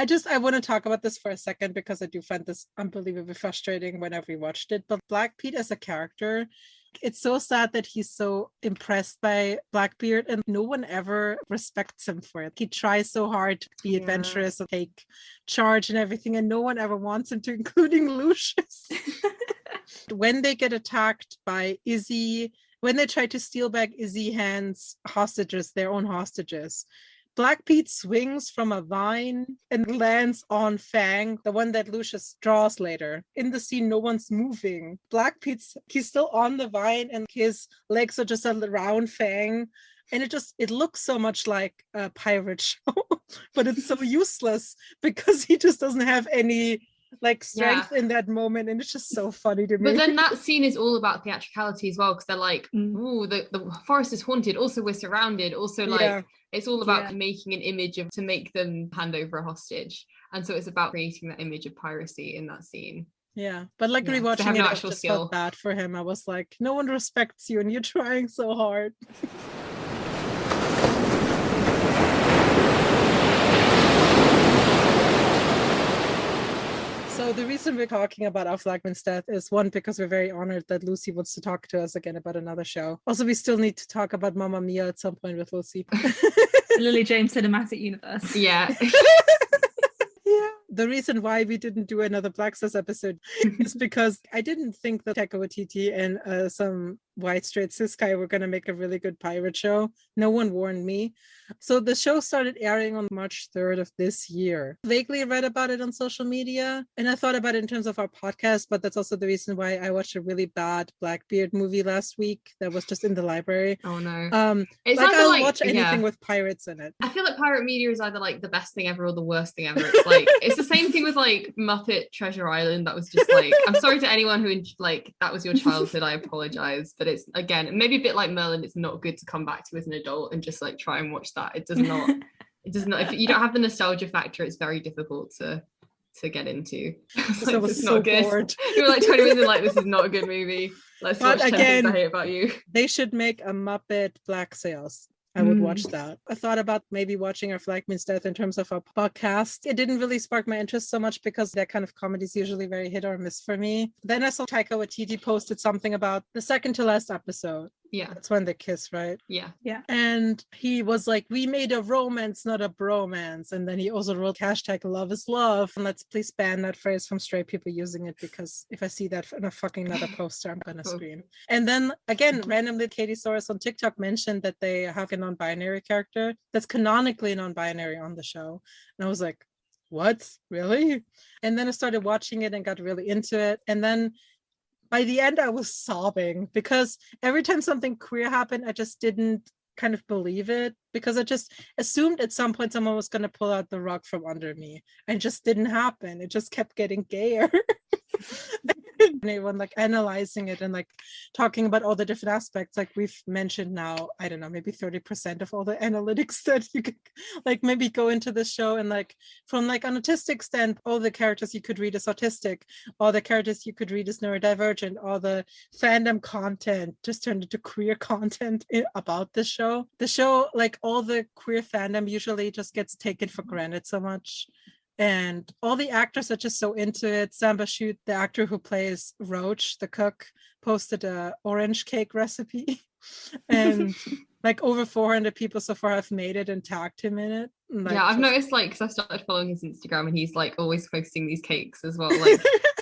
I just I want to talk about this for a second because I do find this unbelievably frustrating whenever we watched it. But Black Pete as a character, it's so sad that he's so impressed by Blackbeard and no one ever respects him for it. He tries so hard to be Yeah. adventurous and take charge and everything, and no one ever wants him to, *laughs* including Lucius. *laughs* when they get attacked by Izzy, when they try to steal back Izzy Hand's hostages, their own hostages, Black Pete swings from a vine and lands on Fang, the one that Lucius draws later. In the scene, no one's moving. Black Pete's he's still on the vine and his legs are just around Fang. And it just it looks so much like a pirate *laughs* show, but it's so *laughs* useless because he just doesn't have any like strength in that moment and it's just so funny to me But then that scene is all about theatricality as well because they're like, Mm. "Ooh, the, the forest is haunted. Also, we're surrounded. Also, like Yeah. it's all about Yeah. making an image of to make them hand over a hostage." And so it's about creating that image of piracy in that scene. Yeah, but like Yeah, rewatching it, I just skill. felt bad for him. I was like, no one respects you, and you're trying so hard. *laughs* So the reason we're talking about Our Flag Means Death is one because we're very honored that Lucy wants to talk to us again about another show. Also, we still need to talk about Mamma Mia at some point with Lucy. *laughs* Lily James Cinematic Universe. Yeah, *laughs* yeah. The reason why we didn't do another Black Sails episode *laughs* is because I didn't think that Taika Waititi and uh, some white straight cis guy were going to make a really good pirate show. No one warned me. So the show started airing on March 3rd of this year. Vaguely read about it on social media and I thought about it in terms of our podcast, but that's also the reason why I watched a really bad Blackbeard movie last week that was just in the library. oh no, Um, it's like I'll like watch anything yeah. with pirates in it. I feel like pirate media is either like the best thing ever or the worst thing ever. It's like it's the same thing with like Muppet Treasure Island. That was just like I'm sorry to anyone who like that was your childhood. I apologize, but it's again maybe a bit like Merlin. It's not good to come back to as an adult and just like try and watch that. It does not. *laughs* It does not. If you don't have the nostalgia factor, it's very difficult to to get into. It's *laughs* like, I was so not good. bored. *laughs* You were like 20 minutes like this is not a good movie. Let's But watch again- I Hate About You. they should make a Muppet Black Sails. I would watch Mm. that. I thought about maybe watching Our Flag Means Death in terms of a podcast. It didn't really spark my interest so much because that kind of comedy is usually very hit or miss for me. Then I saw Taika Waititi posted something about the second to last episode. Yeah, That's when they kiss, right? yeah. Yeah. And he was like, "We made a romance, not a bromance." And then he also wrote hashtag Love is Love. And let's please ban that phrase from straight people using it because if I see that in a fucking another *laughs* poster, I'm gonna Oh. scream. And then again, mm-hmm. randomly, Katie Soros on TikTok mentioned that they have a non-binary character that's canonically non-binary on the show, and I was like, "What? Really?" And then I started watching it and got really into it, and then. By the end, I was sobbing because every time something queer happened, I just didn't kind of believe it because I just assumed at some point someone was going to pull out the rug from under me and just didn't happen. It just kept getting gayer. *laughs* *laughs* *laughs* and everyone like analyzing it and like talking about all the different aspects like we've mentioned now i don't know maybe 30% of all the *laughs* analytics that you could like maybe go into the show and like from like an autistic stand all the characters you could read as autistic all the characters you could read as neurodivergent all the fandom content just turned into queer *laughs* content about the show. The show like all the queer fandom usually just gets taken for granted so much and all the actors are just so into it. Samba Shoot, the actor who plays Roach, the cook, posted a orange cake recipe, *laughs* and *laughs* like over 400 people so far have made it and tagged him in it. like, yeah, I've noticed like because I started following his Instagram and he's like always posting these cakes as well. Like *laughs*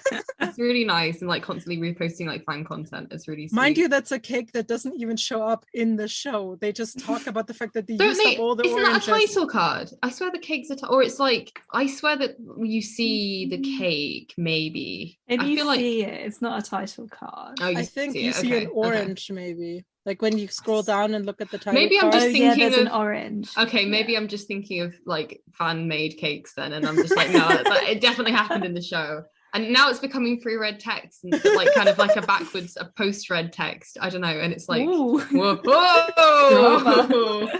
it's really nice and like constantly reposting like fan content. It's really Mind you, that's a cake that doesn't even show up in the show. They just *laughs* talk about the fact that they Don't used they? up all the Isn't oranges. that a title card? I swear the cake's a ti- or it's like I swear that you see the mm. cake maybe. If I you feel like it, it's not a title card. oh, you I think see you see okay, an okay. orange, maybe. Like when you scroll down and look at the title. Maybe I'm card. just oh yeah, thinking there's an of- orange. Okay, maybe Yeah. I'm just thinking of like fan made cakes then, and I'm just like, no, that, it definitely happened in the show. And now it's becoming free read text and like kind of like a backwards, a post read text. I don't know. And it's like, Ooh. whoa, whoa! *laughs*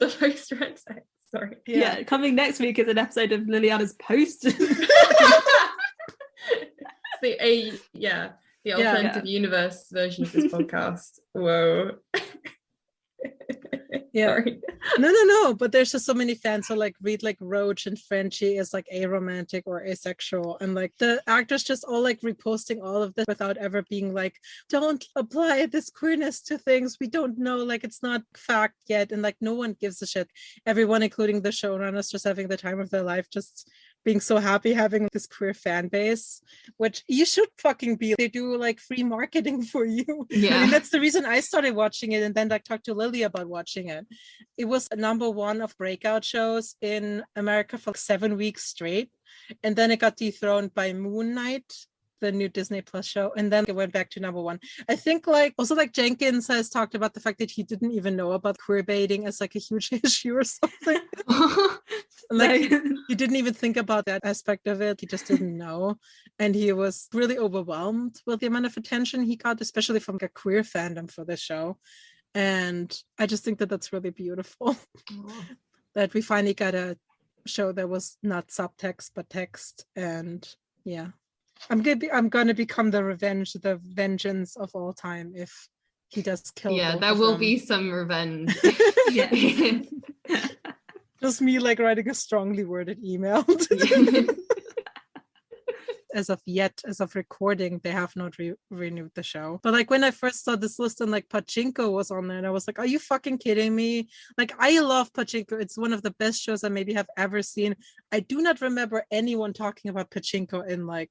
The post read text. Sorry. yeah. coming next week is an episode of Lilianna's post. *laughs* *laughs* the a yeah, the Yeah. alternative universe version of this podcast. Whoa. *laughs* Yeah. Sorry. *laughs* no no no but there's just so many fans who like read like roach and frenchie is like aromantic or asexual and like the actors just all like reposting all of this without ever being like don't apply this queerness to things we don't know like it's not fact yet and like no one gives a shit everyone including the showrunners just having the time of their life just being so happy having this queer fan base, which you should fucking be. They do like free marketing *laughs* for you. I Yeah. mean, that's the reason I started watching it and then like talked to Lily about watching it. It was number one of breakout shows in America for seven weeks straight. And then it got dethroned by Moon Knight, the new Disney Plus show. And then it went back to number one. I think like also like Jenkins has talked about the fact that he didn't even know about queer baiting as like a huge *laughs* issue or something. *laughs* Like he, he didn't even think about that aspect of it. He just didn't know. And he was really overwhelmed with the amount of attention he got, especially from a queer fandom for this show. And I just think that that's really beautiful *laughs* that we finally got a show that was not subtext but text. And yeah, I'm gonna be, I'm gonna become the revenge, the vengeance of all time if he does kill. yeah, there will them. be some revenge. *laughs* *laughs* Just me like writing a strongly worded email. *laughs* as of yet, as of recording, they have not re- renewed the show. But like when I first saw this list and like Pachinko was on there, and I was like, "Are you fucking kidding me?" Like I love Pachinko; it's one of the best shows I maybe have ever seen. I do not remember anyone talking about Pachinko in like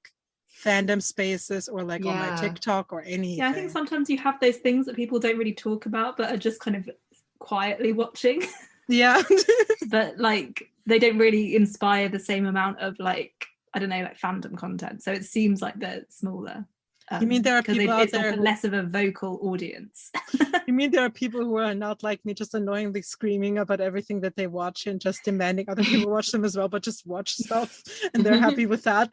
fandom spaces or like on my TikTok or anything. yeah, I think sometimes you have those things that people don't really talk about, but are just kind of quietly watching. *laughs* yeah. *laughs* but like they don't really inspire the same amount of like I don't know, like fandom content. So it seems like they're smaller. You mean there are um, 'cause people they, out it's there less of a vocal audience. *laughs* You mean there are people who are not like me, just annoyingly screaming about everything that they watch and just demanding other people watch them as well, but just watch stuff and they're happy with that?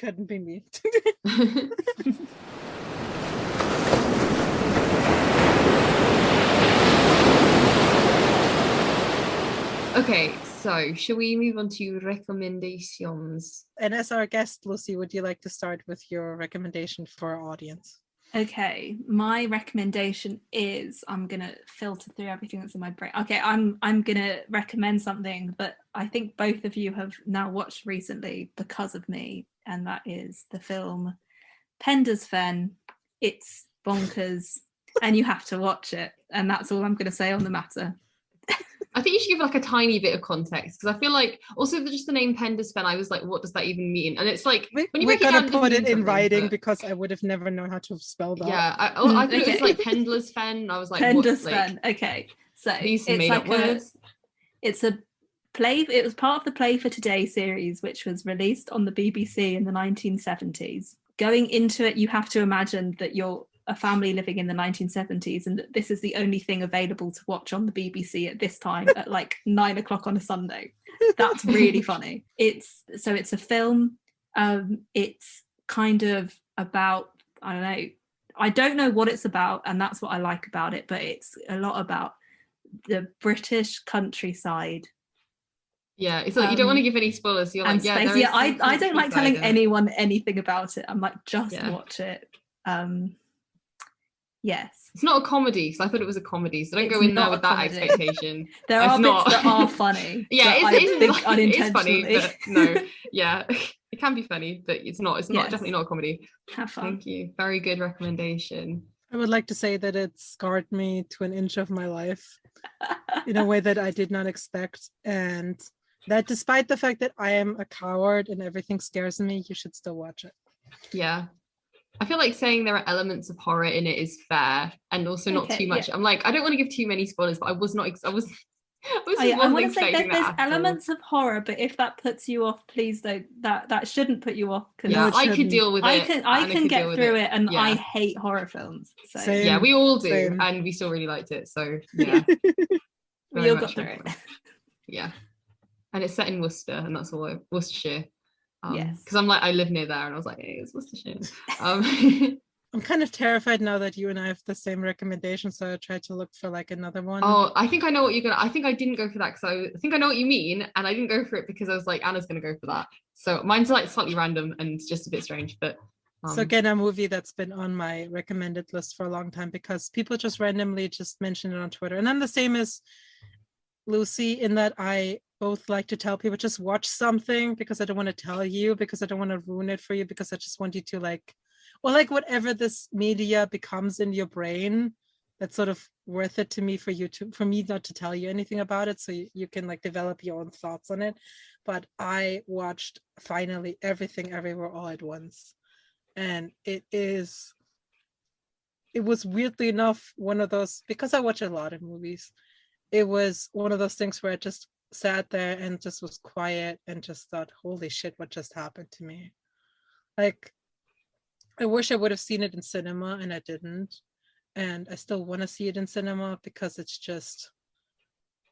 Couldn't be me. *laughs* okay, so shall we move on to recommendations? And as our guest, Lucy, would you like to start with your recommendation for our audience? Okay, my recommendation is I'm gonna filter through everything that's in my brain. Okay, I'm I'm gonna recommend something that I think both of you have now watched recently because of me, and that is the film Penda's Fen. It's bonkers, and you have to watch it. And that's all I'm gonna say on the matter. *laughs* I think you should give like a tiny bit of context because I feel like also the, just the name Penda's Fen, I was like, what does that even mean? And it's like when you we're break it gonna down, put it mean in writing but- because I would have never known how to spell that. yeah, I, oh, I thought it was like *laughs* Pendler's Fen. I was like, Pender's what, like, Okay, so these some it's made like up a, words. it's a play it was part of the play for today series which was released on the bbc in the 1970s going into it you have to imagine that you're a family living in the 1970s and that this is the only thing available to watch on the bbc at this time at *laughs* like nine o'clock on a sunday. That's really funny. It's so it's a film um it's kind of about i don't know i don't know what it's about and that's what i like about it but it's a lot about the british countryside Yeah, it's like you don't want to Um, give any spoilers. So you're like, yeah, space. there is Yeah, I, I don't like telling countryside and- anyone anything about it. I'm like, just Yeah. watch it. Um, yes, It's not a comedy because I thought it was a comedy, so don't It's go in there with that comedy. expectation. *laughs* there It's are not. bits that are *laughs* funny. yeah, it's, I it's, think like- it is funny, but no, yeah, *laughs* it can be funny, but it's not. It's not Yes. definitely not a comedy. Have fun. Thank you. Very good recommendation. I would like to say that it scarred me to an inch of my life in a way that I did not expect. And that despite the fact that I am a coward and everything scares me, you should still watch it. Yeah. I feel like saying there are elements of horror in it is fair and also not Okay, too much. I'm like, I don't want to give too many spoilers, but I was not, I was, I was Oh, yeah, I wasn't want to say that there's that at all. elements of horror, but if that puts you off, please don't. That that shouldn't put you off. 'cause Yeah, I could deal with it. I can I can get through it, and I hate horror films. So Same. Yeah, we all do, Same. and we still really liked it. So *laughs* yeah, *laughs* we all got through recommend. it. yeah, and it's set in Worcester, and that's all. I, Worcestershire. Um, Yes. because I'm like I live near there, and I was like, hey, it's Worcestershire. *laughs* Um, *laughs* I'm kind of terrified now that you and I have the same recommendation, so I tried to look for like another one. oh, I think I know what you're gonna. I think I didn't go for that because I, I think I know what you mean, and I didn't go for it because I was like Anna's gonna go for that. So mine's like slightly random and just a bit strange, but. Um, so again, a movie that's been on my recommended list for a long time because people just randomly just mention it on Twitter. And I'm the same as Lucy in that I both like to tell people just watch something because I don't want to tell you because I don't want to ruin it for you because I just want you to like or like whatever this media becomes in your brain that's sort of worth it to me for you to for me not to tell you anything about it so you, you can like develop your own thoughts on it but I watched finally everything everywhere all at once. And it is it was weirdly enough one of those because I watch a lot of movies. It was one of those things where I just sat there and just was quiet and just thought, holy shit, what just happened to me? Like, I wish I would have seen it in cinema and I didn't. And I still want to see it in cinema because it's just,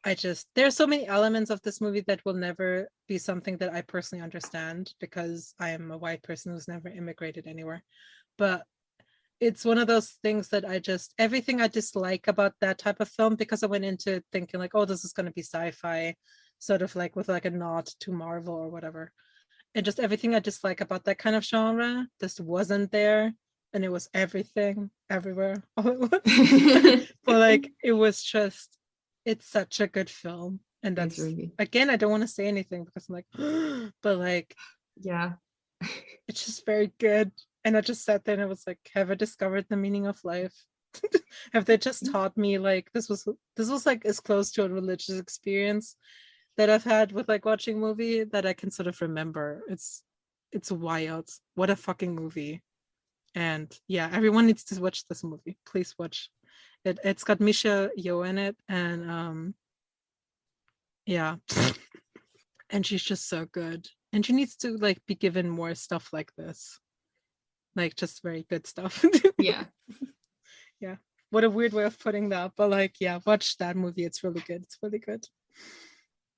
I just, there's so many elements of this movie that will never be something that I personally understand because I am a white person who's never immigrated anywhere. But it's one of those things that I just everything I dislike about that type of film because I went into it thinking like, oh, this is going to be sci-fi, sort of like with like a nod to Marvel or whatever. And just everything I dislike about that kind of genre just wasn't there. And it was everything everywhere *laughs* all at once. *laughs* but like it was just it's such a good film. And that's really again, I don't want to say anything because I'm like, *gasps* but like yeah. it's just very good and I just sat there and I was like, have I discovered the meaning of life? *laughs* have they just Mm. taught me like this was this was like as close to a religious experience that I've had with like watching a movie that I can sort of remember. It's it's wild. What a fucking movie. And yeah, everyone needs to watch this movie. Please watch it. It's got Michelle Yeoh in it and um yeah. *laughs* and she's just so good. And she needs to like be given more stuff like this like just very good stuff. Yeah. *laughs* Yeah. What a weird way of putting that, but like, yeah, watch that movie. It's really good. It's really good.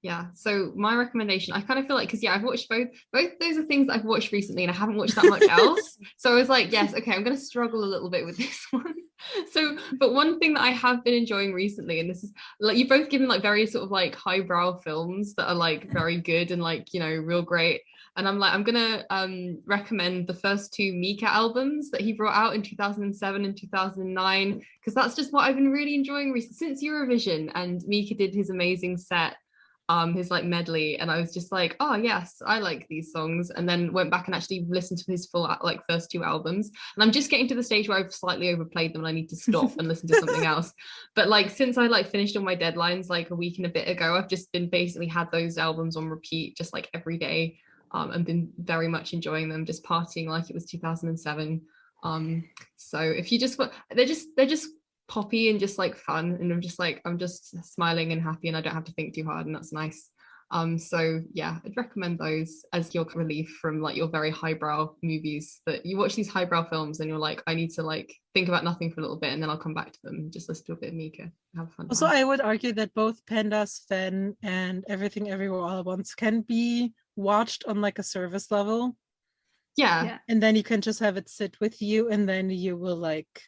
Yeah. So my recommendation, I kind of feel like because yeah, I've watched both. Both those are things that I've watched recently, and I haven't watched that much *laughs* else. so I was like, yes, okay, I'm going to struggle a little bit with this *laughs* one. So, but one thing that I have been enjoying recently, and this is like you've both given like very sort of like highbrow films that are like very good and like you know real great. And I'm like, I'm gonna um, recommend the first two Mika albums that he brought out in 2007 and 2009 because that's just what I've been really enjoying recently since Eurovision. And Mika did his amazing set um his like medley. And I was just like oh yes I like these songs. And then went back and actually listened to his full like first two albums. And I'm just getting to the stage where I've slightly overplayed them and I need to stop and listen to something *laughs* else. But like since I like finished all my deadlines like a week and a bit ago I've just been basically had those albums on repeat just like every day um and been very much enjoying them just partying like it was 2007 um so if you just want they're just they're just poppy and just like fun and I'm just like I'm just smiling and happy and I don't have to think too hard and that's nice um so yeah I'd recommend those as your relief from like your very highbrow movies that you watch these highbrow films and you're like I need to like think about nothing for a little bit and then I'll come back to them and just listen to a bit of Mika have fun Also, time. I would argue that both Penda's Fen, and Everything Everywhere All at Once can be watched on like a service level. yeah Yeah. And then you can just have it sit with you and then you will like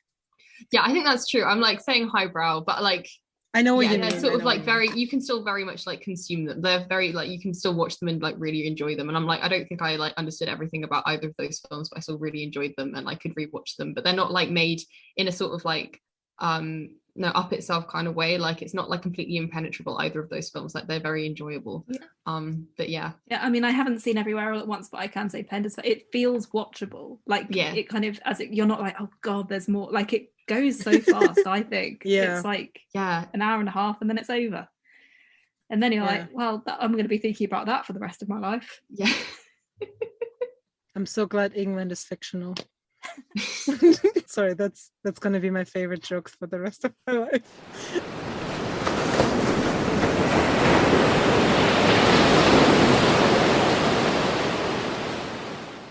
yeah I think that's true I'm like saying highbrow but like I know what yeah, you they're mean. sort I of like very you can still very much like consume them they're very like you can still watch them and like really enjoy them and i'm like i don't think i like understood everything about either of those films but i still really enjoyed them and i could rewatch them but they're not like made in a sort of like um no up itself kind of way like it's not like completely impenetrable either of those films like they're very enjoyable Yeah. um but yeah Yeah, I mean, I haven't seen Everywhere All at Once, but I can say Penda's. It feels watchable. Like, Yeah. it kind of as it, you're not like, oh god, there's more. Like, it goes so fast. I think. *laughs* Yeah. it's like yeah an hour and a half, and then it's over. And then you're Yeah. like, well, that, I'm going to be thinking about that for the rest of my life. yeah *laughs* *laughs* I'm so glad England is fictional. *laughs* Sorry, that's that's gonna be my favorite joke for the rest of my life.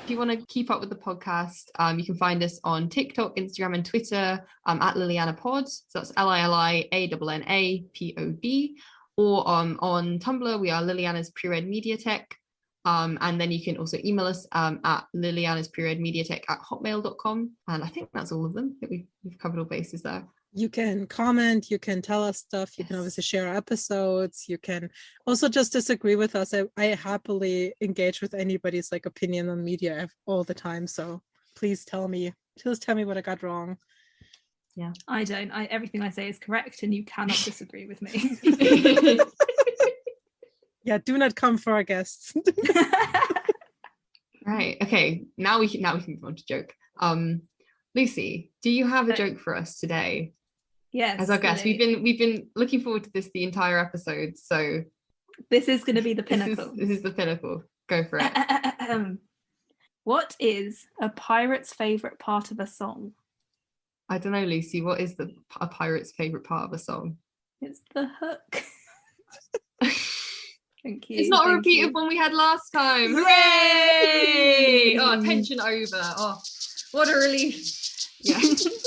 If you want to keep up with the podcast, um, you can find us on TikTok, Instagram, and Twitter um, at Lilianna Pod. So that's L I L I A N N A P O D. Or um, on Tumblr, we are Lilianna's Pre-Read Mediatek. Um, and then you can also email us um, at Lilianna's Pre-Read Mediatek at hotmail.com. And I think that's all of them. I we've, we've covered all bases there. You can comment, you can tell us stuff, you can obviously share episodes, you can also just disagree with us. I, I happily engage with anybody's like opinion on media ev- all the time. So please tell me, please tell me what I got wrong. Yeah i don't. I everything I say is correct, and you cannot disagree with me. *laughs* *laughs* Yeah, do not come for our guests. *laughs* right. Okay. Now we can now we can move on to joke. Um, Lucy, do you have a Uh, joke for us today? yes. as our guest. We've been we've been looking forward to this the entire episode. So this is going *laughs* to be the This is, pinnacle. this is the pinnacle. Go for it. *laughs* What is a pirate's favorite part of a song? I don't know, Lucy. What is the a pirate's favorite part of a song? It's the hook. Thank you. It's not a repeat you. of one we had last time. Hooray! Oh, tension over. Oh, what a relief. Yeah. *laughs*